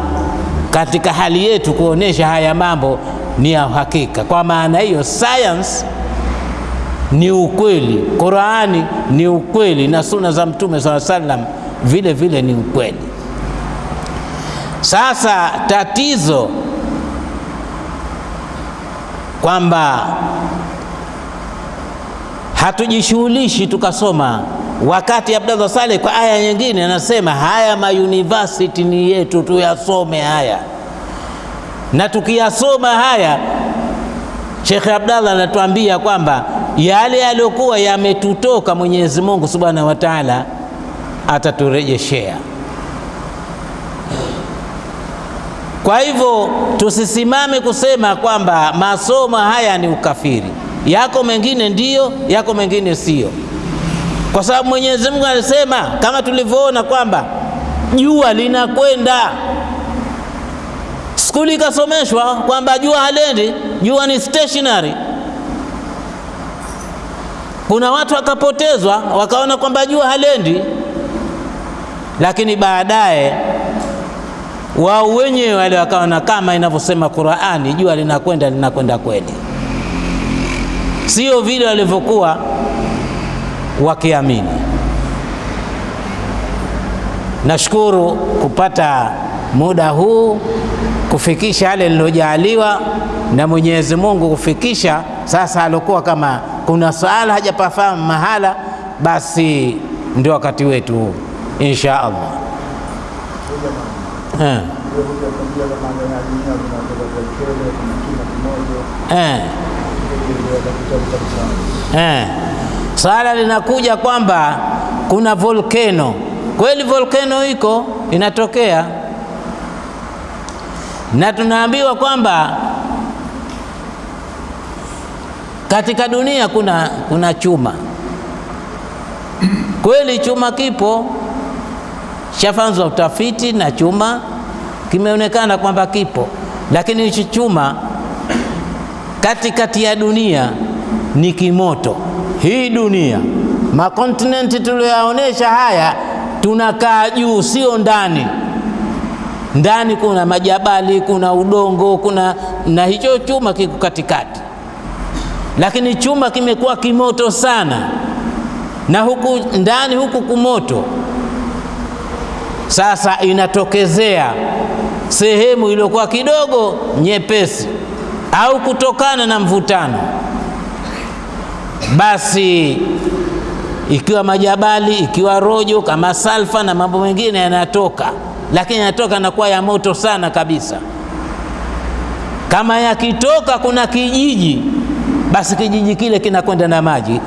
katika hali yetu kuonesha haya mambo ni ya uhakika. Kwa maana hiyo science ni ukweli, Qurani ni ukweli, na suna za Mtume sala salam vile vile ni ukweli. Sasa tatizo kwamba hatujishughulishi tukasoma, wakati Abdallah Saleh kwa aya nyingine anasema haya mayunivasiti ni yetu, tuyasome haya, na tukiyasoma haya Shekhe Abdallah anatuambia kwamba yale yaliyokuwa yametutoka Mwenyezi Mungu Subhanahu wa Ta'ala ataturejeshea. Kwa hivyo tusisimame kusema kwamba masomo haya ni ukafiri. Yako mengine ndiyo, yako mengine siyo, kwa sababu Mwenyezi Mungu alisema kama tulivyoona kwamba jua linakwenda skuli ikasomeshwa kwamba jua halendi, jua ni stationary. Kuna watu wakapotezwa wakaona kwamba jua halendi, lakini baadaye wao wenyewe wale wakaona kama inavyosema Qur'ani, jua linakwenda linakwenda kweli, sio vile walivyokuwa wakiamini. Nashukuru kupata muda huu kufikisha yale lilojaaliwa na Mwenyezi Mungu kufikisha. Sasa alikuwa kama kuna swala hajapafahamu mahala, basi ndio wakati wetu insha Allah. Eh, eh, eh. Swala linakuja kwamba kuna volkeno kweli, volkeno iko inatokea, na tunaambiwa kwamba katika dunia kuna, kuna chuma. <clears throat> Kweli, chuma kipo, shafanzwa utafiti na chuma. Kimeonekana kwamba kipo, lakini hichi chuma katikati ya dunia ni kimoto. Hii dunia makontinenti tuliyoyaonesha haya, tunakaa juu, sio ndani. Ndani kuna majabali, kuna udongo, kuna na hicho chuma kiko katikati, lakini chuma kimekuwa kimoto sana, na huku ndani huku kumoto. Sasa inatokezea sehemu iliyokuwa kidogo nyepesi, au kutokana na mvutano basi ikiwa majabali ikiwa rojo kama salfa na mambo mengine yanatoka, lakini yanatoka na kuwa ya moto sana kabisa. Kama yakitoka kuna kijiji, basi kijiji kile kinakwenda na maji,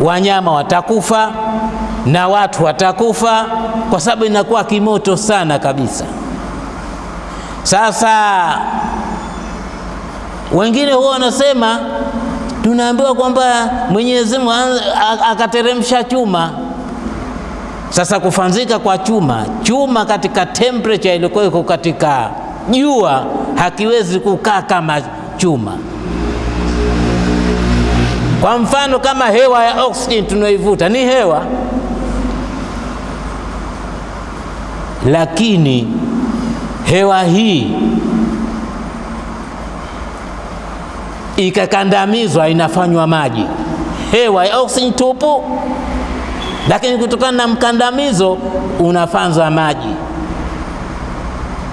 wanyama watakufa na watu watakufa, kwa sababu inakuwa kimoto sana kabisa. Sasa wengine huwa wanasema tunaambiwa kwamba Mwenyezi Mungu akateremsha chuma. Sasa kufanzika kwa chuma, chuma katika temperature ilikuwa iko katika jua hakiwezi kukaa kama chuma. Kwa mfano kama hewa ya oxygen tunaoivuta ni hewa, lakini hewa hii ikakandamizwa inafanywa maji, hewa ya oxygen tupu, lakini kutokana na mkandamizo unafanzwa maji.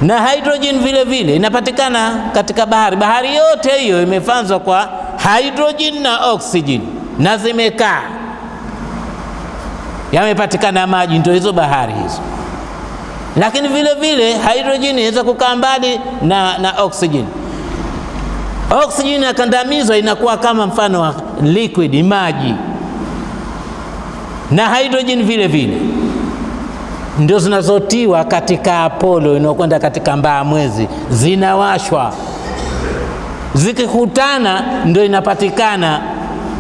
Na hydrogen vile vile inapatikana katika bahari. Bahari yote hiyo imefanzwa kwa hydrogen na oxygen, na zimekaa. Yamepatikana maji, ndio hizo bahari hizo. Lakini vile vile hydrogen inaweza kukaa mbali na, na oxygen. Oxygen inakandamizwa inakuwa kama mfano wa liquid maji, na hydrogen vile vile. Ndio zinazotiwa katika Apollo inayokwenda katika mbaa mwezi, zinawashwa zikikutana, ndio inapatikana.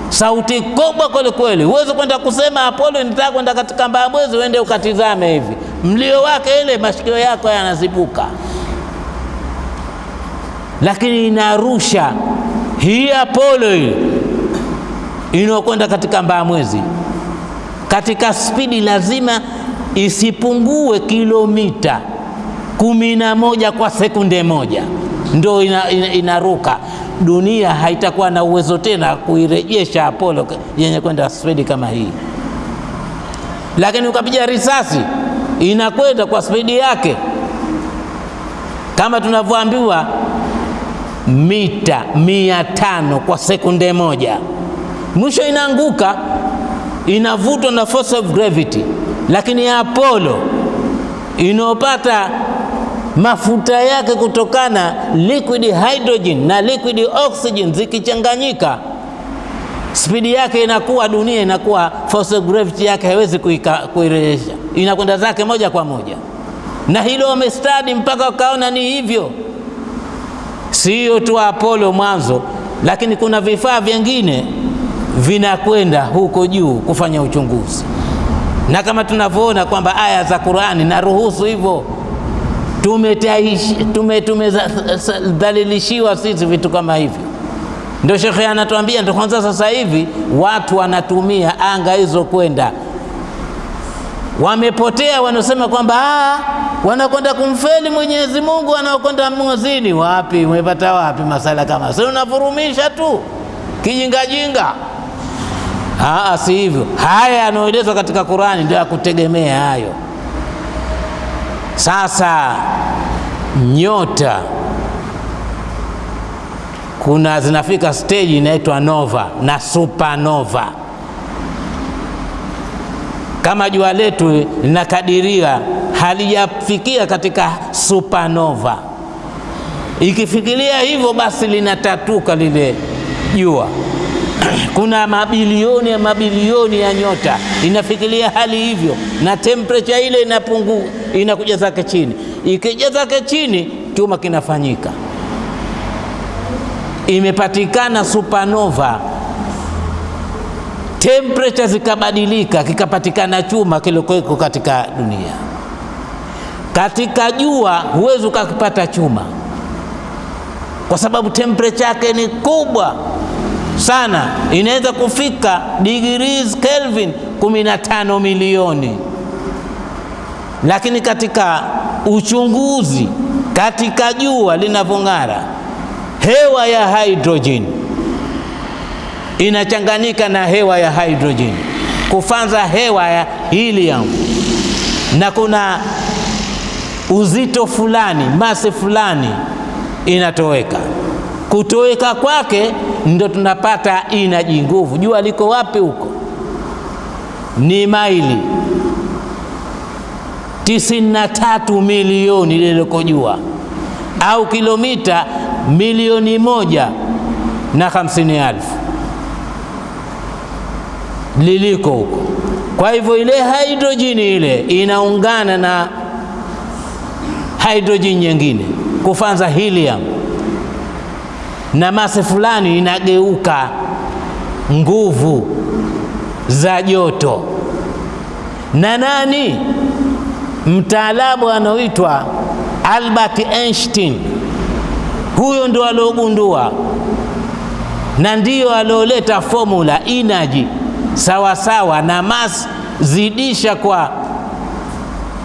Sauti kubwa kweli kweli. Huwezi kwenda kusema Apollo nitaka kwenda katika Mbabwezi, uende ukatizame hivi, mlio wake ile mashikio yako yanazibuka. Lakini inarusha. Hii Apollo hii inayokwenda katika mbaa mwezi katika spidi lazima isipungue kilomita kumi na moja kwa sekunde moja, ndo ina, ina, inaruka. Dunia haitakuwa na uwezo tena kuirejesha Apollo yenye kwenda spedi kama hii, lakini ukapiga risasi inakwenda kwa spidi yake kama tunavyoambiwa mita mia tano kwa sekunde moja, mwisho inaanguka, inavutwa na force of gravity. Lakini Apollo inayopata mafuta yake kutokana liquid hydrogen na liquid oxygen zikichanganyika, spidi yake inakuwa, dunia inakuwa, force gravity yake haiwezi kuirejesha, inakwenda zake moja kwa moja, na hilo wamestadi mpaka wakaona ni hivyo. siyo tu Apollo mwanzo, lakini kuna vifaa vingine vinakwenda huko juu kufanya uchunguzi, na kama tunavyoona kwamba aya za Qur'ani naruhusu hivyo. Tumedhalilishiwa sisi vitu kama hivi ndio shekhe anatuambia. Ndio kwanza sasa hivi watu wanatumia anga hizo kwenda, wamepotea wanasema kwamba wanakwenda kumfeli Mwenyezi Mungu, wanaokwenda mwezini. Wapi umepata wapi masala kama si unavurumisha tu kijingajinga? Aa, si hivyo. Haya yanayoelezwa katika Qurani ndio ya kutegemea hayo. Sasa nyota kuna zinafika stage inaitwa nova na supernova. Kama jua letu linakadiria halijafikia katika supernova, ikifikiria hivyo basi linatatuka lile jua. <clears throat> Kuna mabilioni ya mabilioni ya nyota. Inafikiria hali hivyo, na temperature ile inapungua, inakuja zake chini. Ikija zake chini, chuma kinafanyika. Imepatikana supernova, temperature zikabadilika, kikapatikana chuma kilikuweko katika dunia. Katika jua huwezi ukakipata chuma. Kwa sababu temperature yake ni kubwa sana, inaweza kufika degrees Kelvin 15 milioni. Lakini katika uchunguzi katika jua linavyong'ara hewa ya hydrogen inachanganyika na hewa ya hydrogen kufanza hewa ya helium, na kuna uzito fulani, masi fulani inatoweka. Kutoweka kwake ndo tunapata inaji, nguvu. Jua liko wapi huko? Ni maili tisini na tatu milioni liliko jua au kilomita milioni moja na hamsini elfu liliko huko. Kwa hivyo ile hidrojini ile inaungana na hidrojini nyingine kufanza helium, na masi fulani inageuka nguvu za joto. Na nani mtaalamu anaoitwa Albert Einstein huyo ndio aliogundua na ndiyo alioleta formula energy sawasawa na mass zidisha kwa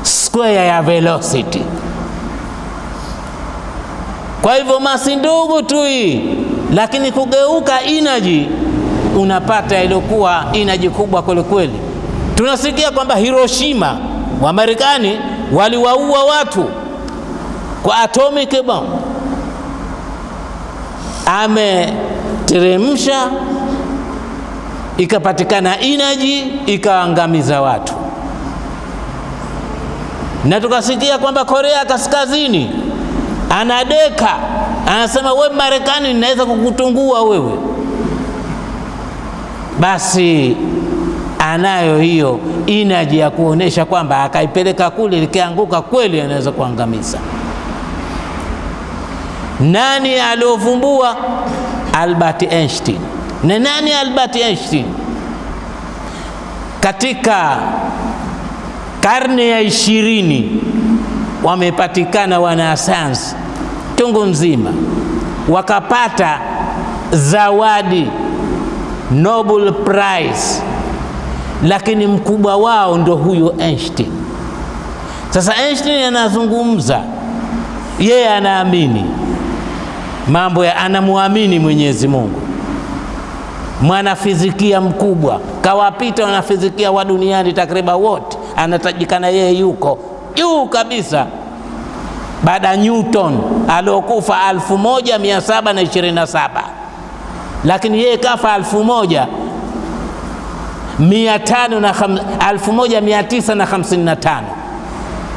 square ya velocity. Kwa hivyo masi ndogo tu hii, lakini kugeuka inaji unapata iliyokuwa inaji kubwa kwelikweli. Tunasikia kwamba Hiroshima wa Marekani waliwaua watu kwa atomic bomb ameteremsha ikapatikana inaji ikaangamiza watu, na tukasikia kwamba Korea Kaskazini anadeka, anasema we Marekani, ninaweza kukutungua wewe. Basi anayo hiyo inaji ya kuonesha kwamba akaipeleka kule, likianguka kweli anaweza kuangamiza. Nani aliovumbua? Albert Einstein. Na nani Albert Einstein? Katika karne ya ishirini wamepatikana wanasayansi chungu mzima wakapata zawadi Nobel Prize, lakini mkubwa wao ndo huyo Einstein. Sasa Einstein anazungumza, yeye anaamini mambo ya anamwamini Mwenyezi Mungu, mwanafizikia mkubwa, kawapita wanafizikia wa duniani takriban wote, anatajikana yeye yuko juu kabisa baada ya Newton aliokufa 1727 lakini yeye kafa 1000 1955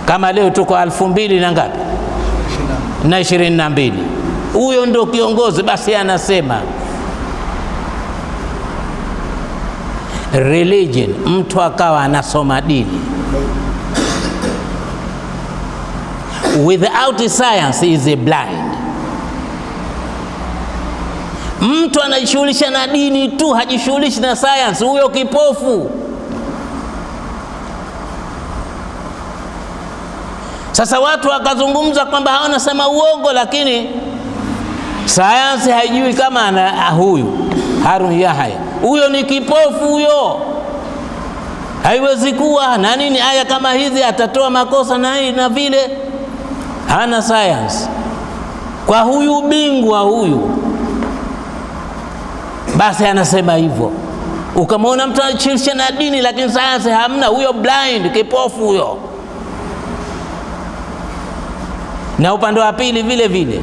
kama leo tuko elfu mbili na ngapi? Na ishirini na mbili. Huyo ndo kiongozi basi anasema religion mtu akawa anasoma dini without science is a blind. Mtu anajishughulisha na dini tu hajishughulishi na science huyo kipofu. Sasa watu wakazungumza kwamba hawanasema uongo lakini sayansi haijui kama ana huyu Harun Yahya. Huyo ni kipofu huyo. Haiwezi kuwa na nini. Aya kama hizi atatoa makosa na hii na vile, hana science kwa huyu bingwa huyu, basi anasema hivyo. Ukamwona mtu anachirisha na dini, lakini sayansi hamna, huyo blind, kipofu huyo. Na upande wa pili vile vile,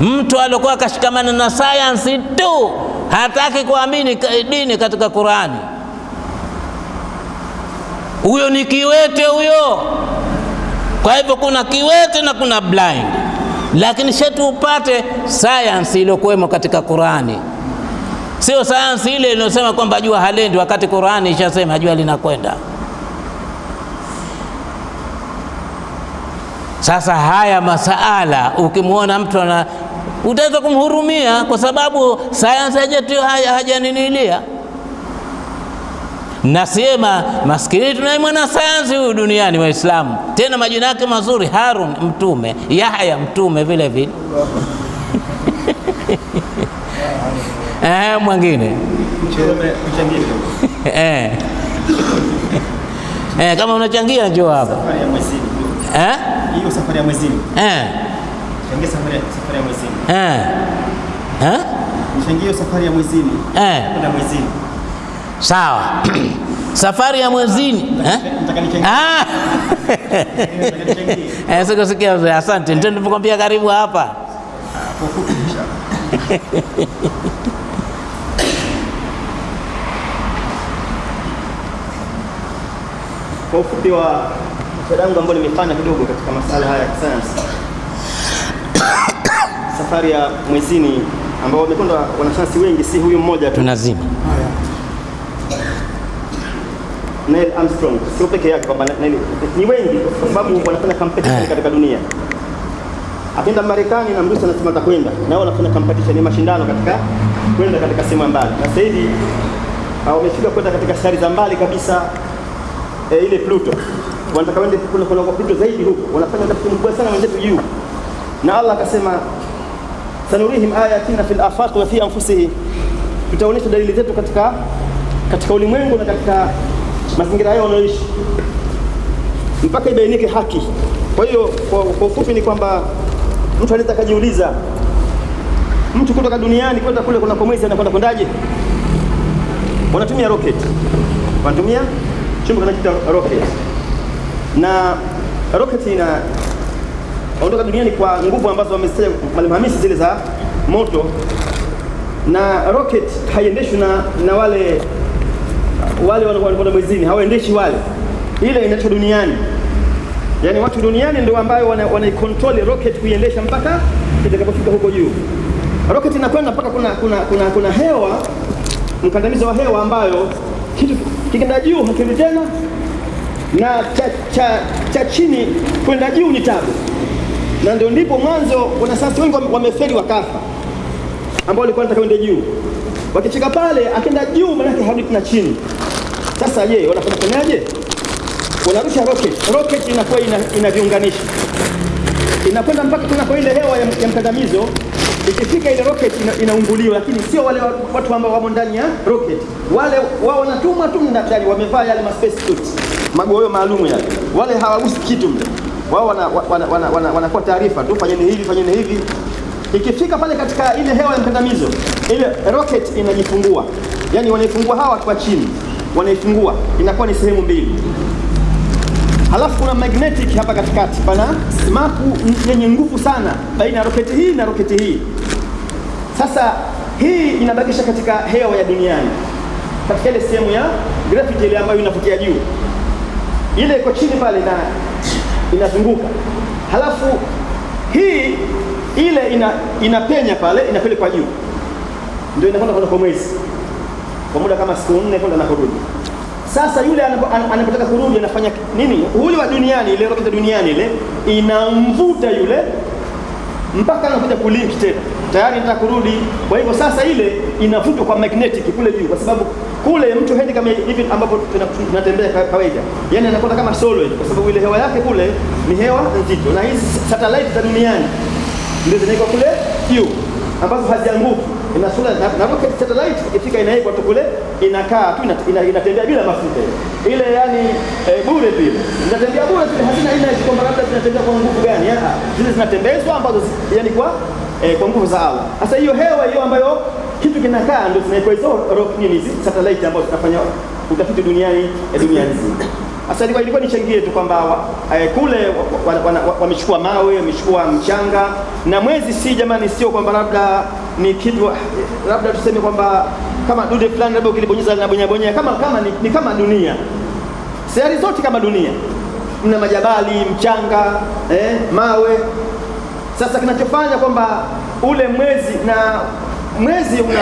mtu aliokuwa akashikamana na sayansi tu, hataki kuamini dini katika Qurani, huyo ni kiwete huyo. Kwa hivyo kuna kiwete na kuna blind, lakini shetu upate sayansi iliyokuwemo katika Qurani, sio sayansi ile inayosema kwamba jua halendi, wakati Qurani ishasema jua linakwenda. Sasa haya masaala ukimwona mtu ana utaweza kumhurumia kwa sababu sayansi hajaninilia. Nasema maskini, tunaye mwanasayansi huyu duniani, Waislamu, tena majina yake mazuri, Harun mtume, Yahya mtume vile vile <laughs> eh, mwingine <laughs> eh. <laughs> Eh, kama unachangia njoo hapa eh? Hiyo safari ya mwezini. Eh. Changia safari safari ya mwezini. Eh. Eh? Changia safari ya mwezini. Eh. Kwenda mwezini. Sawa. <clears throat> Safari ya mwezini eh? Ah! <laughs> Eh, sikusikia. Asante. Ndio nilipokuambia karibu hapa. <laughs> Kwa ufupi wa shadangu ambao nimefanya kidogo katika masala haya ya kisayansi, <coughs> safari ya mwezini ambao wamekwenda wanasayansi wengi, si huyu mmoja tu, Tunazima. Neil Armstrong, sio peke yake kwamba Neil, ni wengi kwa sababu wanafanya competition Eh. katika dunia. Akienda Marekani na Mrusi anasema atakwenda, nao wanafanya competition, ni mashindano katika kwenda katika sehemu mbali, na sasa hivi ah, wamefika kwenda katika sayari za mbali kabisa e, ile Pluto. Wanataka wende kuna kuna Pluto zaidi huko, wanafanya utafiti mkubwa sana wenzetu juu, na Allah akasema sanurihim ayatina fil afaq wa fi anfusihim, tutaonyesha dalili zetu katika katika ulimwengu na katika mazingira yao wanaoishi mpaka ibainike haki. Kwa hiyo kwa ufupi ni kwamba mtu anaweza akajiuliza, mtu kutoka duniani kwenda kule kuna mwezi anakwenda kwendaje? Wanatumia rocket, wanatumia chombo kinachoitwa rocket, na rocket ina ondoka duniani kwa nguvu ambazo wamesema Mwalimu Hamisi zile za moto, na rocket haiendeshwi na, na wale wale wanakwenda mwezini, hawaendeshi wale, ile inaitwa duniani yani watu duniani ndio ambayo wana, wanaikontrol rocket kuiendesha mpaka itakapofika huko juu. Rocket inakwenda mpaka kuna, kuna, kuna, kuna hewa mkandamizo wa hewa ambayo kitu kikienda juu hakirudi tena, na cha, cha, cha chini kwenda juu ni tabu, na ndio ndipo mwanzo wanasayansi wengi wameferi wakafa, ambao walikuwa wanataka kwenda juu. wakichika pale akienda juu, manake harudi tena chini. Sasa je, wanafanya fanyaje? wanarusha rocket. Rocket inakuwa ina, ina inakwenda mpaka kuna kwa ile hewa ya, ya mkandamizo. Ikifika ile rocket ina, inaunguliwa, lakini sio wale watu ambao wamo ndani ya rocket. Wale wao wanatumwa tu ndani, wamevaa yale ma space suit, magoyo maalum yale, wale hawagusi kitu mle. Wao wanakuwa wana, wana, wana, wanakuwa taarifa tu, fanyeni hivi, fanyeni hivi. Ikifika pale katika ile hewa ya mkandamizo, ile rocket inajifungua, yani wanaifungua hawa watu wa chini, wanaifungua inakuwa ni sehemu mbili. Halafu kuna magnetic hapa katikati, pana smaku yenye nguvu sana baina ya roketi hii na roketi hii. Sasa hii inabakisha katika hewa ya duniani, katika ile sehemu ya gravity ile ambayo inavutia juu, ile iko chini pale na inazunguka, halafu hii ile ina, inapenya pale inapelekwa juu, ndio inakwenda kwenda kwa mwezi kwa muda kama siku nne kwenda na kurudi. Sasa yule anapo- anapotaka kurudi anafanya nini? Huyu wa duniani, ile roketi duniani ile inamvuta yule mpaka anakuja kulink tena, tayari nataka kurudi. Kwa hivyo sasa ile inavutwa kwa magnetic kule juu, kwa sababu kule mtu hendi kama hivi ambapo tunatembea ka- kawaida, yani anakwenda kama solo kwa sababu ile hewa yake kule ni hewa nzito, na hizi satellite za duniani ndio zinawekwa kule juu. ambazo hazianguki. Ina sura na, na rocket satellite ikifika inawekwa tu kule, inakaa tu ina- ina- inatembea bila mafuta ile, yani e, bure vile, zinatembea bure vile, hazina aina hizi kwamba labda zinatembea kwa nguvu gani. Ah, zile zinatembezwa ambazo yani kwa e, kwa nguvu za Allah. Sasa hiyo hewa hiyo ambayo kitu kinakaa ndio zinawekwa hizo rock nini satellite ambazo zinafanya utafiti duniani duniani dunia nzima. Sasa ilikuwa nichangie tu kwamba wa- eh, kule wamechukua wa, wa, wa, wamechukua mawe, wamechukua mchanga na mwezi, si jamani, sio kwamba labda ni kitu labda tuseme kwamba kama dude fulani labda ukilibonyeza linabonyabonyea kama kama ni, ni kama dunia, sayari zote kama dunia, mna majabali, mchanga, eh, mawe. Sasa kinachofanya kwamba ule mwezi na mwezi una,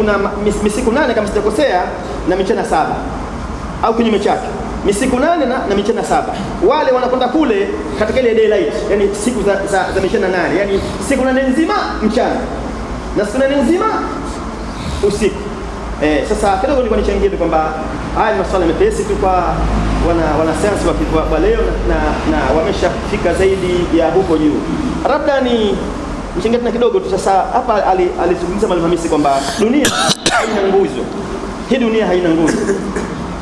una mis- misiku nane kama sijakosea na michana saba. Au kinyume chake misiku nane na, na michana saba. Wale wanakwenda kule katika ile daylight, yani siku za, za, za michana nane, yani siku nane nzima mchana na siku nane nzima usiku. Eh, sasa kidogo nilikuwa nichangie tu kwamba haya ni masuala mepesi tu kwa wana wanasayansi wa, wa, leo na, na, wameshafika zaidi ya huko juu. Labda ni mchangie tena kidogo tu. Sasa hapa ali- alizungumza Mwalimu kwamba dunia haina nguzo, hii dunia haina nguzo.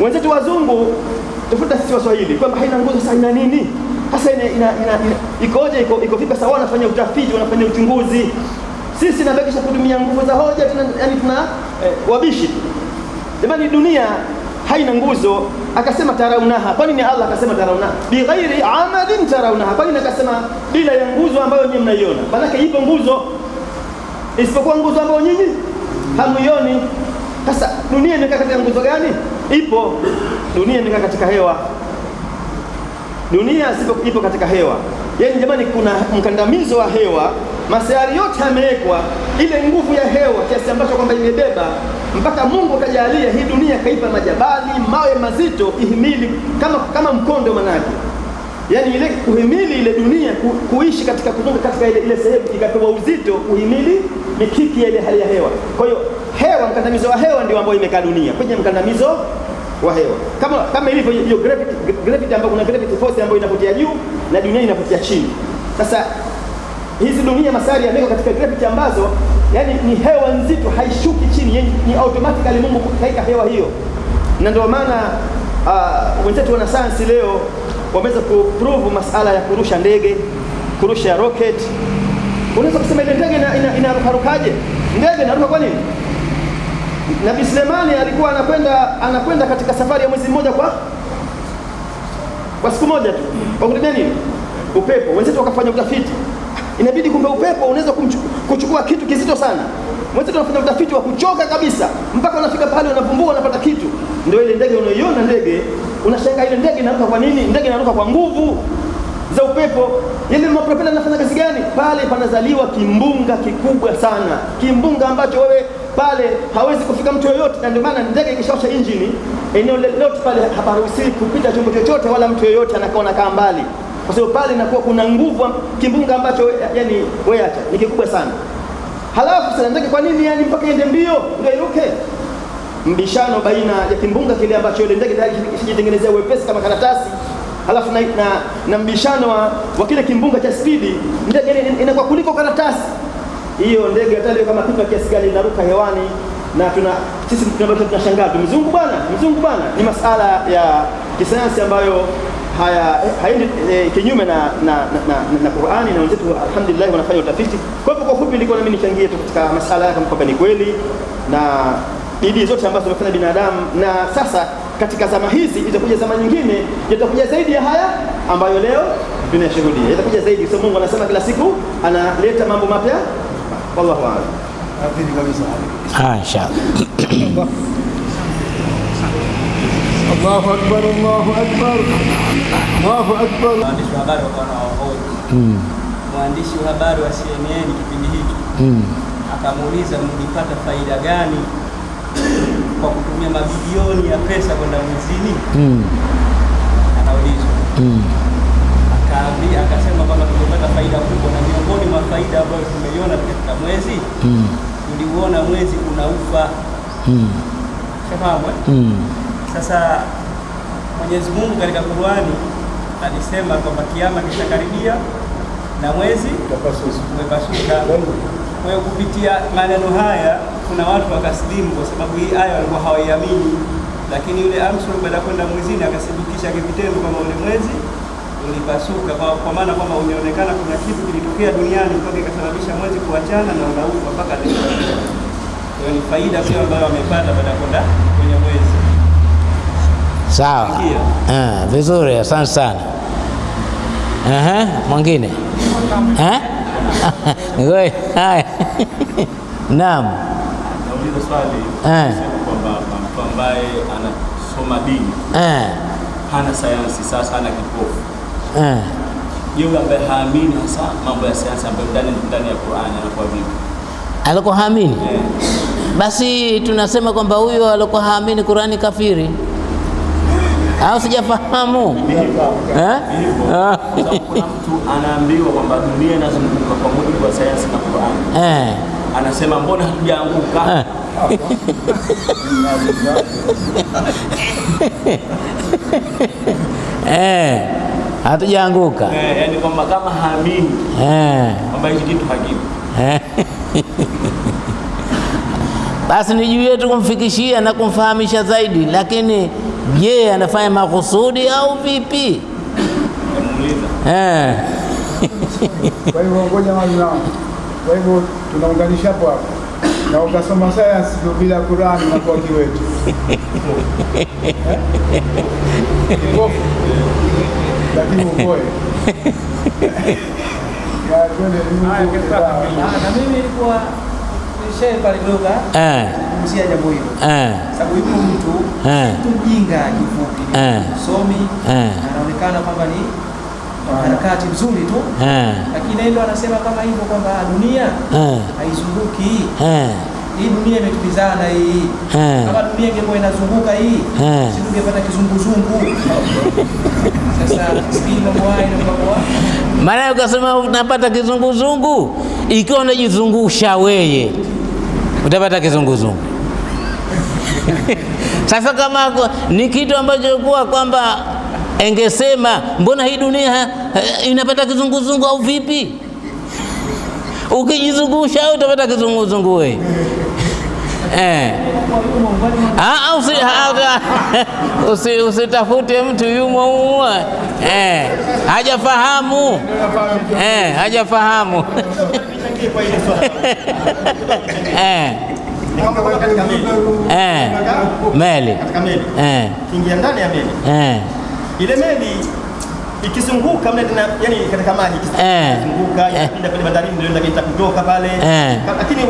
Wenzetu wazungu tufuta sisi Waswahili kwamba haina nguzo. Sasa ina nini hasa? Ina, ina, ikoje? Iko, iko vipi? Sasa wanafanya utafiti, wanafanya uchunguzi sisi nabakisha kutumia nguvu za hoja tuna, yani tuna eh, wabishi. Jamani, dunia haina nguzo. Akasema taraunaha, kwa nini Allah akasema taraunaha bighairi amadin taraunaha? Kwa nini akasema bila ya nguzo ambayo nyinyi mnaiona? Maanake ipo nguzo isipokuwa nguzo ambayo nyinyi hamuioni. Sasa dunia imekaa katika nguzo gani? Ipo dunia imekaa katika hewa dunia sipo ipo katika hewa. Yaani jamani, kuna mkandamizo wa hewa, masayari yote yamewekwa ile nguvu ya hewa kiasi ambacho kwamba imebeba mpaka Mungu akajalia hii dunia, kaipa majabali, mawe mazito ihimili kama, kama mkondo manake yaani ile kuhimili ile dunia ku, kuishi katika kuzunguka katika ile, ile sehemu ikapewa uzito kuhimili mikiki ya ile hali ya hewa. Kwa hiyo hewa, mkandamizo wa hewa ndio ambao imekaa dunia kwenye mkandamizo wa hewa, kama kama ilivyo hiyo gravity, gravity ambayo kuna gravity force ambayo inavutia juu na dunia inavutia chini. Sasa hizi dunia masari yamewekwa katika gravity ambazo yani ni hewa nzito, haishuki chini, yani ni automatically Mungu kaika hewa hiyo, na ndio maana uh, wenzetu wana sayansi leo wameweza kuprove masala ya kurusha ndege, kurusha rocket. Unaweza kusema ile ndege inarukarukaje? Ina, inarukarukaje? ndege inaruka kwa nini? Nabii Sulemani alikuwa anakwenda anakwenda katika safari ya mwezi mmoja kwa kwa siku moja tu. Kwa kutumia nini? Upepo. Wenzetu wakafanya utafiti, inabidi kumbe upepo unaweza kuchukua kitu kizito sana. Wenzetu anafanya utafiti wa kuchoka kabisa, mpaka unafika pale unavumbua, unapata kitu. Ndio ile ndege unaiona ndege, unashangaa ile ndege inaruka kwa nini? Ndege inaruka kwa nguvu za upepo. Ile mapropela inafanya kazi gani? Pale panazaliwa kimbunga kikubwa sana, kimbunga ambacho wewe pale hawezi kufika mtu yoyote, na ndio maana ndege ikishawasha injini, eneo lote pale haparuhusiwi kupita chombo chochote wala mtu yoyote, anakaa anakaa mbali, kwa sababu pale inakuwa kuna nguvu, kimbunga ambacho yani wewe acha ni kikubwa sana. Halafu sasa kwa nini yani mpaka iende mbio ndio? Mbishano baina ya kimbunga kile ambacho ile ndege tayari ishijitengenezea uwepesi kama karatasi halafu na, na, na mbishano wa, wa kile kimbunga cha spidi, ndege inakuwa kuliko karatasi hiyo. Ndege hata kama kitu kiasi gani inaruka hewani, na tuna sisi tunabaki tunashangaa tu, mzungu bwana, mzungu bwana. Ni masala ya kisayansi ambayo haya haendi e, kinyume na na, na, na, na Qur'ani na wenzetu alhamdulillah wanafanya utafiti. Kwa hivyo kwa fupi, nilikuwa mimi nichangie tu katika masala yake kwamba ni kweli na bidii zote ambazo zimefanya binadamu, na sasa katika zama hizi itakuja zama nyingine, itakuja zaidi ya haya ambayo leo tunayashuhudia, itakuja zaidi. So Mungu anasema kila siku analeta mambo mapya. Wallahu a'lam. Kabisa. Ah, inshallah. Allahu akbar, Allahu akbar, Allahu akbar. Waandishi wa habari wakawa wanawahoji mwandishi wa habari wa CNN kipindi hiki akamuuliza, mlipata faida gani kwa kutumia mabilioni ya pesa kwenda mwezini? Anaulizwa akaambia, akasema kwamba tumepata faida kubwa, na miongoni mwa faida ambayo tumeiona katika mwezi tuliuona mwezi unaufa. Shafahamu eh? Sasa Mwenyezi Mungu katika Qur'ani alisema kwamba kiama kitakaribia na mwezi umepasuka. Kwa hiyo kupitia maneno haya kuna watu wakasilimu, kwa sababu hii aya walikuwa hawaiamini, lakini yule Armstrong baada ya kwenda mwezini akathibitisha kivitendo kwamba ule mwezi ulipasuka, kwa, kwa maana kwamba ulionekana kuna kitu kilitokea duniani mpaka ikasababisha mwezi kuachana na unaufa mpaka leo. Kwa hiyo ni faida pia ambayo wamepata baada ya kwenda. Sawa. eh, Ah, vizuri, asante sana. Aha, mwingine <laughs> Eh? Haya. <laughs> Naam. Nauliza swali Eh. sema kwamba mtu ambaye anasoma dini Eh, hana sayansi, sasa hana kipofu. eh. Yule ambaye haamini hasa mambo ya sayansi ambayo ndani ndani ya Qur'ani anakuwa vipi? Alikuwa haamini, Eh, basi tunasema kwamba huyo alikuwa haamini Qurani kafiri, au sijafahamu eh? Ah. kuna mtu anaambiwa kwamba dunia inazunguka kwa mujibu wa sayansi na Qur'an Eh. Anasema mbona hatujaanguka? Eh. <laughs> Eh, hatujaanguka Eh, yani kwamba kama haamini eh. kwamba hichi kitu hakipo. Eh. <laughs> Basi ni juu yetu kumfikishia na kumfahamisha zaidi, lakini je, anafanya makusudi au vipi? Eh. <laughs> Kwa hivyo ngoja mwanangu. Kwa hivyo tunaunganisha hapo hapo, na ukasoma sayansi ndio bila Qurani kwa kiwetu? Lakini ukoe <laughs> ni- na mimi nilikuwa nishae pale kidogo Eh. Kumzia jambo hilo, Eh. sababu yuko mtu Eh. mtu mjinga kifupi, Eh. somi Eh. anaonekana kwamba ni harakati mzuri tu, Eh. lakini ndio anasema kama hivyo kwamba dunia Eh. haizunguki Eh. hii dunia imetupizana hii. Eh. Kama dunia ingekuwa inazunguka hii, Eh. si tungepata kizunguzungu. Sasa sikii mambo haya haya. Maana ukasema unapata kizunguzungu, ikiwa unajizungusha weye utapata kizunguzungu. <laughs> Sasa kama ni kitu ambacho kuwa kwamba engesema mbona hii dunia eh, inapata kizunguzungu au vipi? Ukijizungusha utapata kizunguzungu wewe. <laughs> Eh. Ah, <laughs> usi, usitafute mtu yumo humo eh, hajafahamu eh, hajafahamu eh, Eh, meli eh, kiingia ndani ya meli, eh, ile meli ikizunguka mle tena, yani katika maji Eh. ikizunguka Eh. inapinda pale bandarini, ndio inataka kutoka pale, Eh. Lakini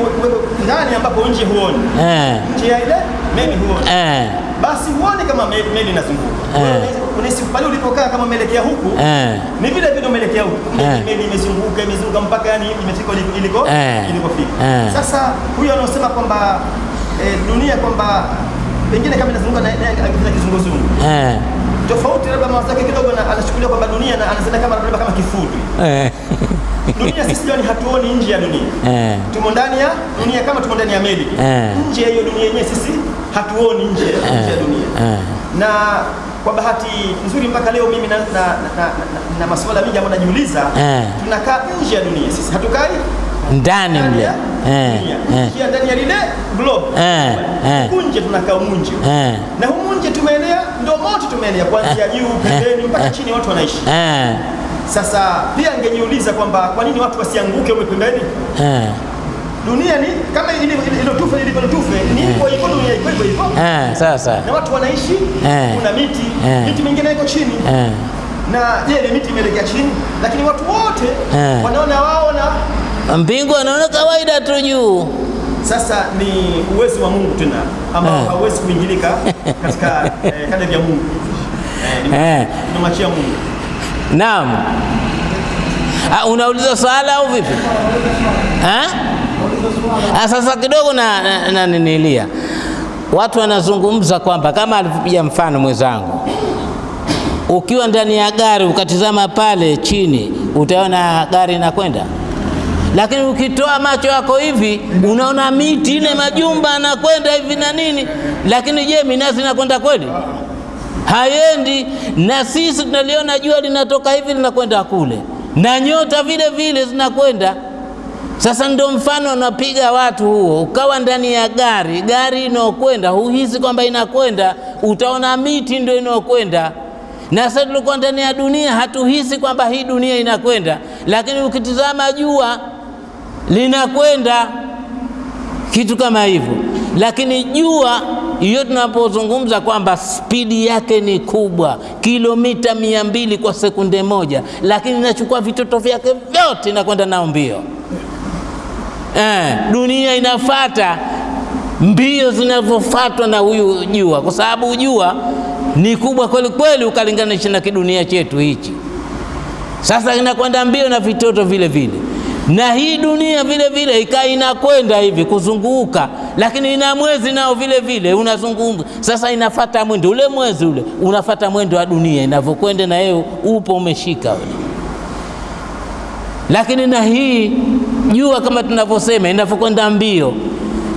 ndani ambapo nje huoni, eh, nje ya ile meli huoni, eh, basi huoni kama meli inazunguka. Eh. Unahisi- pale ulipokaa kama umeelekea huku eh, ni vile vile umeelekea huku, Eh. meli imezunguka imezunguka mpaka yani imefika iliko Eh. ilikofika. Eh. Sasa huyo anaosema kwamba eh, dunia kwamba pengine kama inazunguka na kizunguzungu eh, tofauti labda mawazo yake kidogo na anachukulia kwamba dunia na anasema kama labda kama kifudi eh, Dunia sisi jamani hatuoni nje ya dunia. eh, Tumo ndani ya dunia kama tumo ndani ya meli. Eh. Nje ya hiyo dunia yenyewe sisi hatuoni nje nje ya dunia. eh, Na kwa bahati nzuri mpaka leo mimi na, na, na, na, na, na masuala mengi ambayo najiuliza Eh. tunakaa nje ya dunia. Sisi hatukai ndani mle. eh, eh, ndani ya lile globe. Eh, eh. Kunje nje tunakaa munje eh, na humunje tumeenea ndio moto tumeenea kuanzia juu pembeni mpaka eh, chini watu wanaishi. Eh, Sasa pia ningejiuliza kwamba kwa nini watu wasianguke ume pembeni? eh, Dunia ni kama ile ile tufe ni hivyo hivyo dunia iko hivyo hivyo. eh, sasa Na watu wanaishi, Eh. kuna miti, Eh. miti mingine iko chini. eh, Na je, ile miti imelekea chini, lakini watu wote Eh. wanaona wao na mbingu anaona kawaida tu juu sasa ni uwezo wa Mungu tena ambao Eh. hauwezi kuingilika <laughs> katika eh, kadri vya Mungu. Eh, ni- eh. Mungu. Naam. Ah, unauliza swala au vipi? Ha? Ah, sasa kidogo na, na, na ninilia watu wanazungumza kwamba kama alivyopiga mfano mwenzangu, ukiwa ndani ya gari ukatizama pale chini utaona gari inakwenda, lakini ukitoa macho yako hivi unaona miti ile majumba anakwenda hivi na nini, lakini je, minazi inakwenda kweli? hayendi. Na sisi tunaliona jua linatoka hivi linakwenda kule, na nyota vile vile zinakwenda. Sasa ndio mfano unapiga watu huo, ukawa ndani ya gari, gari inaokwenda huhisi kwamba inakwenda, utaona miti ndio inaokwenda. Na sasa tulikuwa ndani ya dunia, hatuhisi kwamba hii dunia inakwenda, lakini ukitizama jua linakwenda, kitu kama hivyo. Lakini jua hiyo tunapozungumza kwamba spidi yake ni kubwa, kilomita mia mbili kwa sekunde moja, lakini inachukua vitoto vyake vyote inakwenda nao mbio. Eh, dunia inafata mbio zinavyofatwa na huyu jua, kwa sababu jua ni kubwa kweli kweli ukalinganisha na kidunia chetu hichi. Sasa inakwenda mbio na vitoto vile vile, na hii dunia vile vile ikaa inakwenda hivi kuzunguka, lakini ina mwezi nao vile vile unazunguka. Sasa inafata mwendo ule, mwezi ule unafata mwendo wa dunia inavyokwenda, na yeye upo umeshika lakini na hii jua kama tunavyosema inavyokwenda mbio,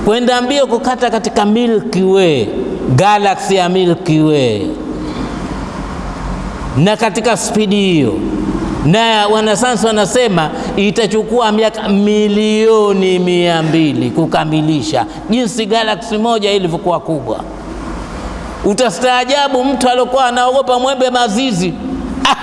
kwenda mbio kukata katika Milky Way, galaxy ya Milky Way, na katika spidi hiyo, na wanasayansi wanasema itachukua miaka milioni mia mbili kukamilisha jinsi galaksi moja ilivyokuwa kubwa. Utastaajabu mtu aliokuwa anaogopa mwembe mazizi ah!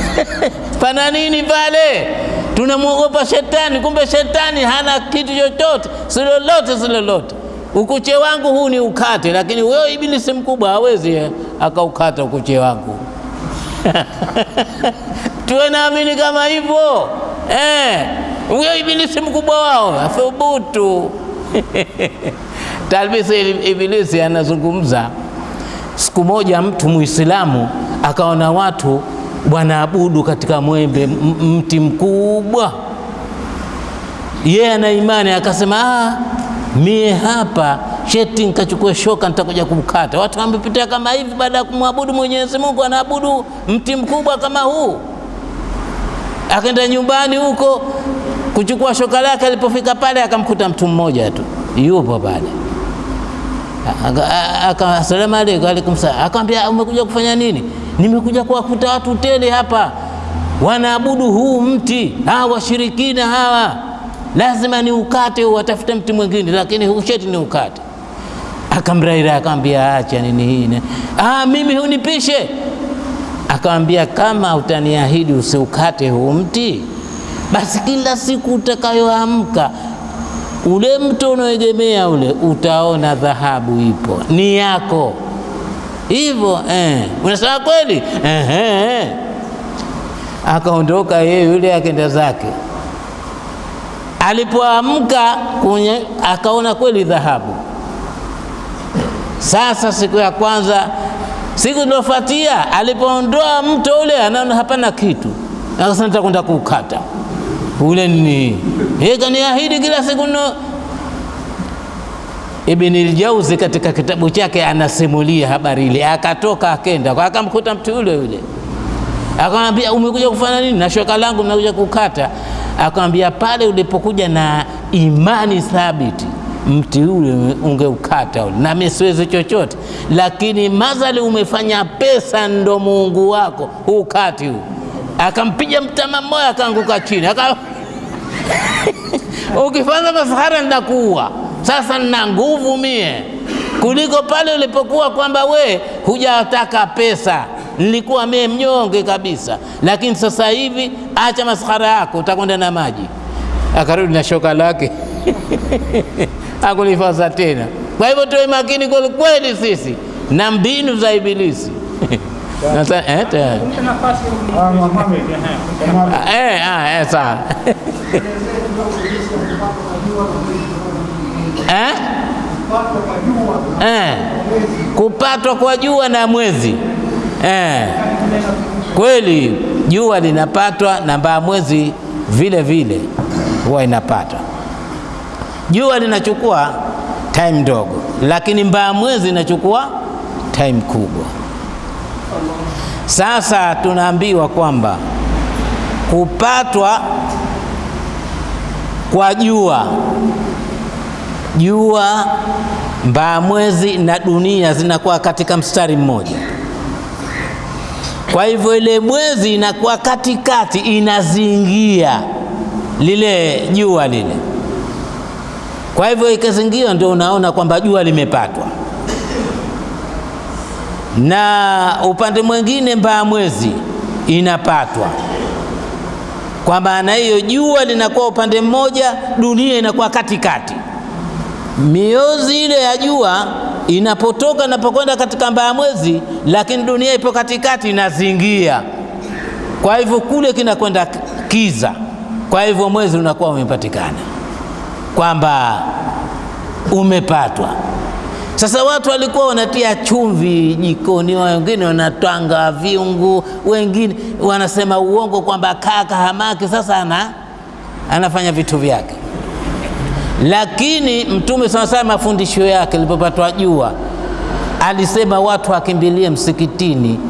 <laughs> pana nini pale? Tunamwogopa shetani, kumbe shetani hana kitu chochote, si lolote, si lolote. Ukuche wangu huu ni ukate, lakini wewe ibilisi mkubwa hawezi eh, akaukata ukuche wangu <laughs> tuwe naamini kama hivyo eh, huyo ibilisi mkubwa wao athubutu. <laughs> Talbisi Ibilisi anazungumza siku moja, mtu Muislamu akaona watu wanaabudu katika mwembe mti mkubwa, yeye ana imani akasema, ah, mie hapa sheti nikachukue shoka nitakuja kumkata. Watu wamepitia kama hivi, baada ya kumwabudu Mwenyezi Mungu anaabudu mti mkubwa kama huu. Akaenda nyumbani huko kuchukua shoka lake, alipofika pale akamkuta mtu mmoja tu yupo pale Asalamu alaykum. Alaikum salaam. Akamwambia umekuja kufanya nini? Nimekuja kuwakuta watu tele hapa wanaabudu huu mti, hawa washirikina hawa, lazima ni ukate, watafute mti mwingine, lakini huu sheti ni ukate. Akamraira, akamwambia acha nini hii, ah, mimi hunipishe. Akamwambia kama utaniahidi usiukate huu mti, basi kila siku utakayoamka ule mto unaoegemea ule utaona dhahabu ipo ni yako hivyo eh. Unasema kweli eh, eh. Akaondoka yeye yule akenda zake. Alipoamka kwenye akaona kweli dhahabu. Sasa siku ya kwanza, siku iliyofuatia, alipoondoa mto ule anaona hapana kitu, akasema nitakwenda kuukata ule nini yeye kaniahidi kila siku no. Ibn al-Jauzi katika kitabu chake anasimulia habari ile, akatoka akenda akamkuta mtu yule yule, akamwambia umekuja kufanya nini? na shoka langu nakuja kukata. Akamwambia pale ulipokuja na imani thabiti mti ule ungeukata ule, na mimi siwezi chochote, lakini mazali umefanya pesa ndo Mungu wako hukati huu. Akampiga mtama mmoja akaanguka chini aka <laughs> ukifanya masahara nitakuua. Sasa nina nguvu mie kuliko pale ulipokuwa kwamba we hujataka pesa, nilikuwa mie mnyonge kabisa, lakini sasa hivi acha masahara yako, utakwenda na maji. Akarudi na shoka lake <laughs> akulifasa tena. Kwa hivyo tuwe makini kwelikweli kweli sisi na mbinu za Ibilisi. <laughs> Nasa, eh. Ah. Eh, ah, eh, sawa. <laughs> kupatwa kwa jua na mwezi eh. Kweli jua linapatwa na mbaa mwezi vile vile huwa inapatwa. Jua linachukua time ndogo, lakini mbaa mwezi inachukua time kubwa. Sasa tunaambiwa kwamba kupatwa kwa jua jua, mbaa mwezi na dunia zinakuwa katika mstari mmoja. Kwa hivyo ile mwezi inakuwa katikati, inazingia lile jua lile. Kwa hivyo ikazingia, ndio unaona kwamba jua limepatwa, na upande mwingine mbaa mwezi inapatwa. Kwa maana hiyo, jua linakuwa upande mmoja, dunia inakuwa katikati. Miozi ile ya jua inapotoka inapokwenda katika mbaa mwezi, lakini dunia ipo katikati, inazingia. Kwa hivyo kule kinakwenda kiza, kwa hivyo mwezi unakuwa umepatikana kwamba umepatwa. Sasa watu walikuwa wanatia chumvi jikoni, wengine wanatwanga viungu, wengine wanasema uongo kwamba kaka hamaki sasa ana, anafanya vitu vyake. Lakini Mtume sana sana mafundisho yake alipopatwa jua, alisema watu wakimbilie msikitini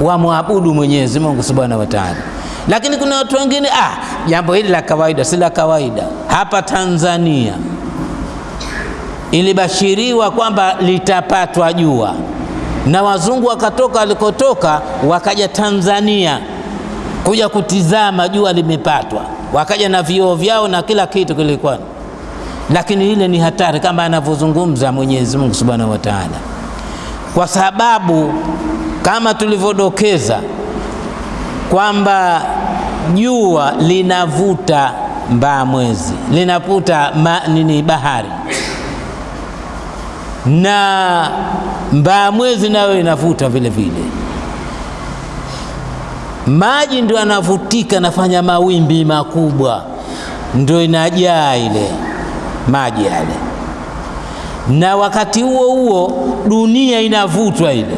wamwabudu Mwenyezi Mungu Subhanahu wa Ta'ala. Lakini kuna watu wengine ah, jambo hili la kawaida, si la kawaida. Hapa Tanzania ilibashiriwa kwamba litapatwa jua, na wazungu wakatoka walikotoka wakaja Tanzania kuja kutizama jua limepatwa, wakaja na vioo vyao na kila kitu kilikuwa, lakini ile ni hatari kama anavyozungumza Mwenyezi Mungu Subhanahu wa Ta'ala, kwa sababu kama tulivyodokeza kwamba jua linavuta mbaa mwezi, linavuta ma, nini bahari na mbaa mwezi nayo inavuta vile vile. Maji ndio anavutika nafanya mawimbi makubwa, ndio inajaa ile maji yale, na wakati huo huo dunia inavutwa ile.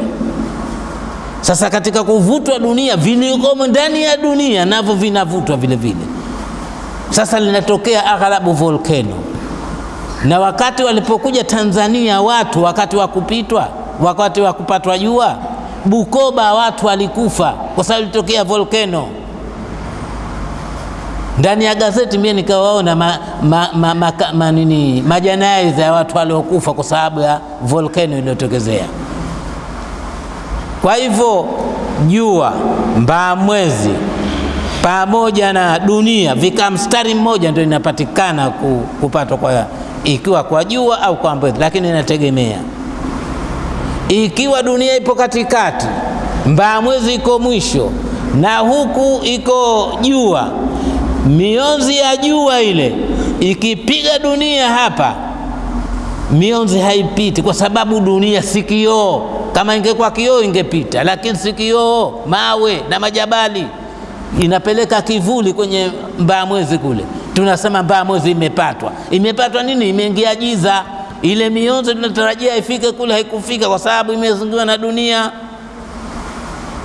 Sasa katika kuvutwa dunia, vilikomo ndani ya dunia navyo vinavutwa vile vile. Sasa linatokea aghalabu volcano na wakati walipokuja Tanzania watu, wakati wa kupitwa, wakati wa kupatwa jua, Bukoba watu walikufa kwa sababu ilitokea volcano. Ndani ya gazeti mimi nikawaona ma, ma, ma, ma, ma, nini majanaiza ya watu waliokufa kwa sababu ya volcano iliyotokezea. Kwa hivyo jua, mbaa mwezi pamoja na dunia vikaa mstari mmoja ndio inapatikana kupatwa kwa ikiwa kwa jua au kwa mwezi, lakini inategemea. Ikiwa dunia ipo katikati, mbaa mwezi iko mwisho na huku iko jua, mionzi ya jua ile ikipiga dunia hapa, mionzi haipiti kwa sababu dunia si kioo. Kama ingekuwa kioo ingepita, lakini si kioo, mawe na majabali inapeleka kivuli kwenye mbaa mwezi kule tunasema mbaya mwezi imepatwa. Imepatwa nini? Imeingia giza. Ile mionzo tunatarajia ifike kule haikufika kwa sababu imezungiwa na dunia,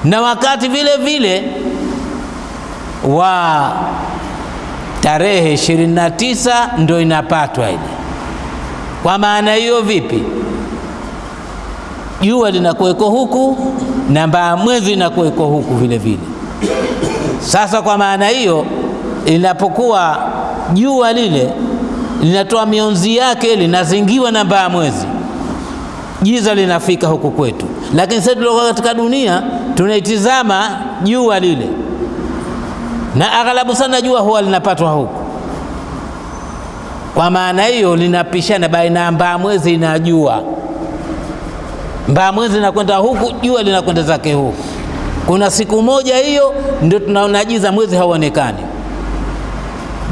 na wakati vile vile wa tarehe ishirini na tisa ndo inapatwa ile. Kwa maana hiyo, vipi? Jua linakuweko huku na mbaa mwezi inakuweko huku vile vile. Sasa kwa maana hiyo linapokuwa jua lile linatoa mionzi yake linazingiwa na mbaa mwezi, giza linafika huku kwetu. Lakini sasa tuliokuwa katika dunia tunaitizama jua lile, na aghalabu sana jua huwa linapatwa huku. Kwa maana hiyo linapishana baina ya mbaa mwezi na jua. Mbaa mwezi linakwenda huku, jua linakwenda zake huku. Kuna siku moja hiyo ndio tunaona giza, mwezi hauonekani.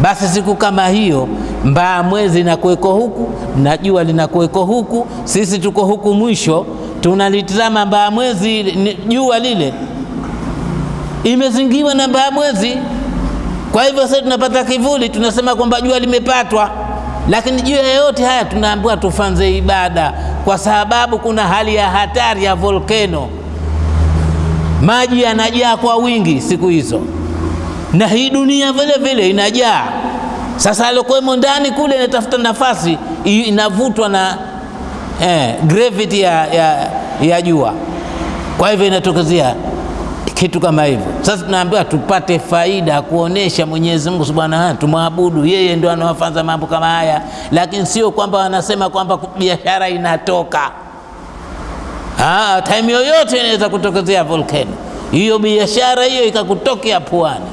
Basi siku kama hiyo mbaa mwezi inakuweko huku na jua linakuweko huku, sisi tuko huku mwisho, tunalitizama mbaa mwezi, jua lile. Imezingiwa na mbaa mwezi. Kwa hivyo sasa tunapata kivuli, tunasema kwamba jua limepatwa, lakini juu ya yote haya tunaambiwa tufanze ibada, kwa sababu kuna hali ya hatari ya volkeno. Maji yanajaa kwa wingi siku hizo na hii dunia vile vile inajaa. Sasa aliokuwemo ndani kule inatafuta nafasi, inavutwa na eh, gravity ya, ya, ya jua. Kwa hivyo inatokezea kitu kama hivyo. Sasa tunaambiwa tupate faida, kuonesha Mwenyezi Mungu Subhanahu wa tumwabudu yeye, ndio anawafanza mambo kama haya, lakini sio kwamba wanasema kwamba biashara inatoka. Ah, time yoyote inaweza kutokezea volcano hiyo biashara hiyo ikakutokea puani.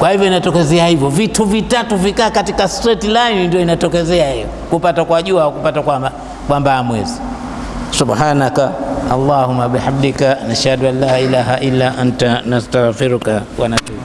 Kwa hivyo inatokezea hivyo, vitu vitatu vikaa katika straight line, ndio inatokezea hiyo, kupata kwa jua au kupata kwa kwa mbaa mwezi. Subhanaka Allahumma bihamdika nashhadu an la ilaha illa anta nastaghfiruka wa natubu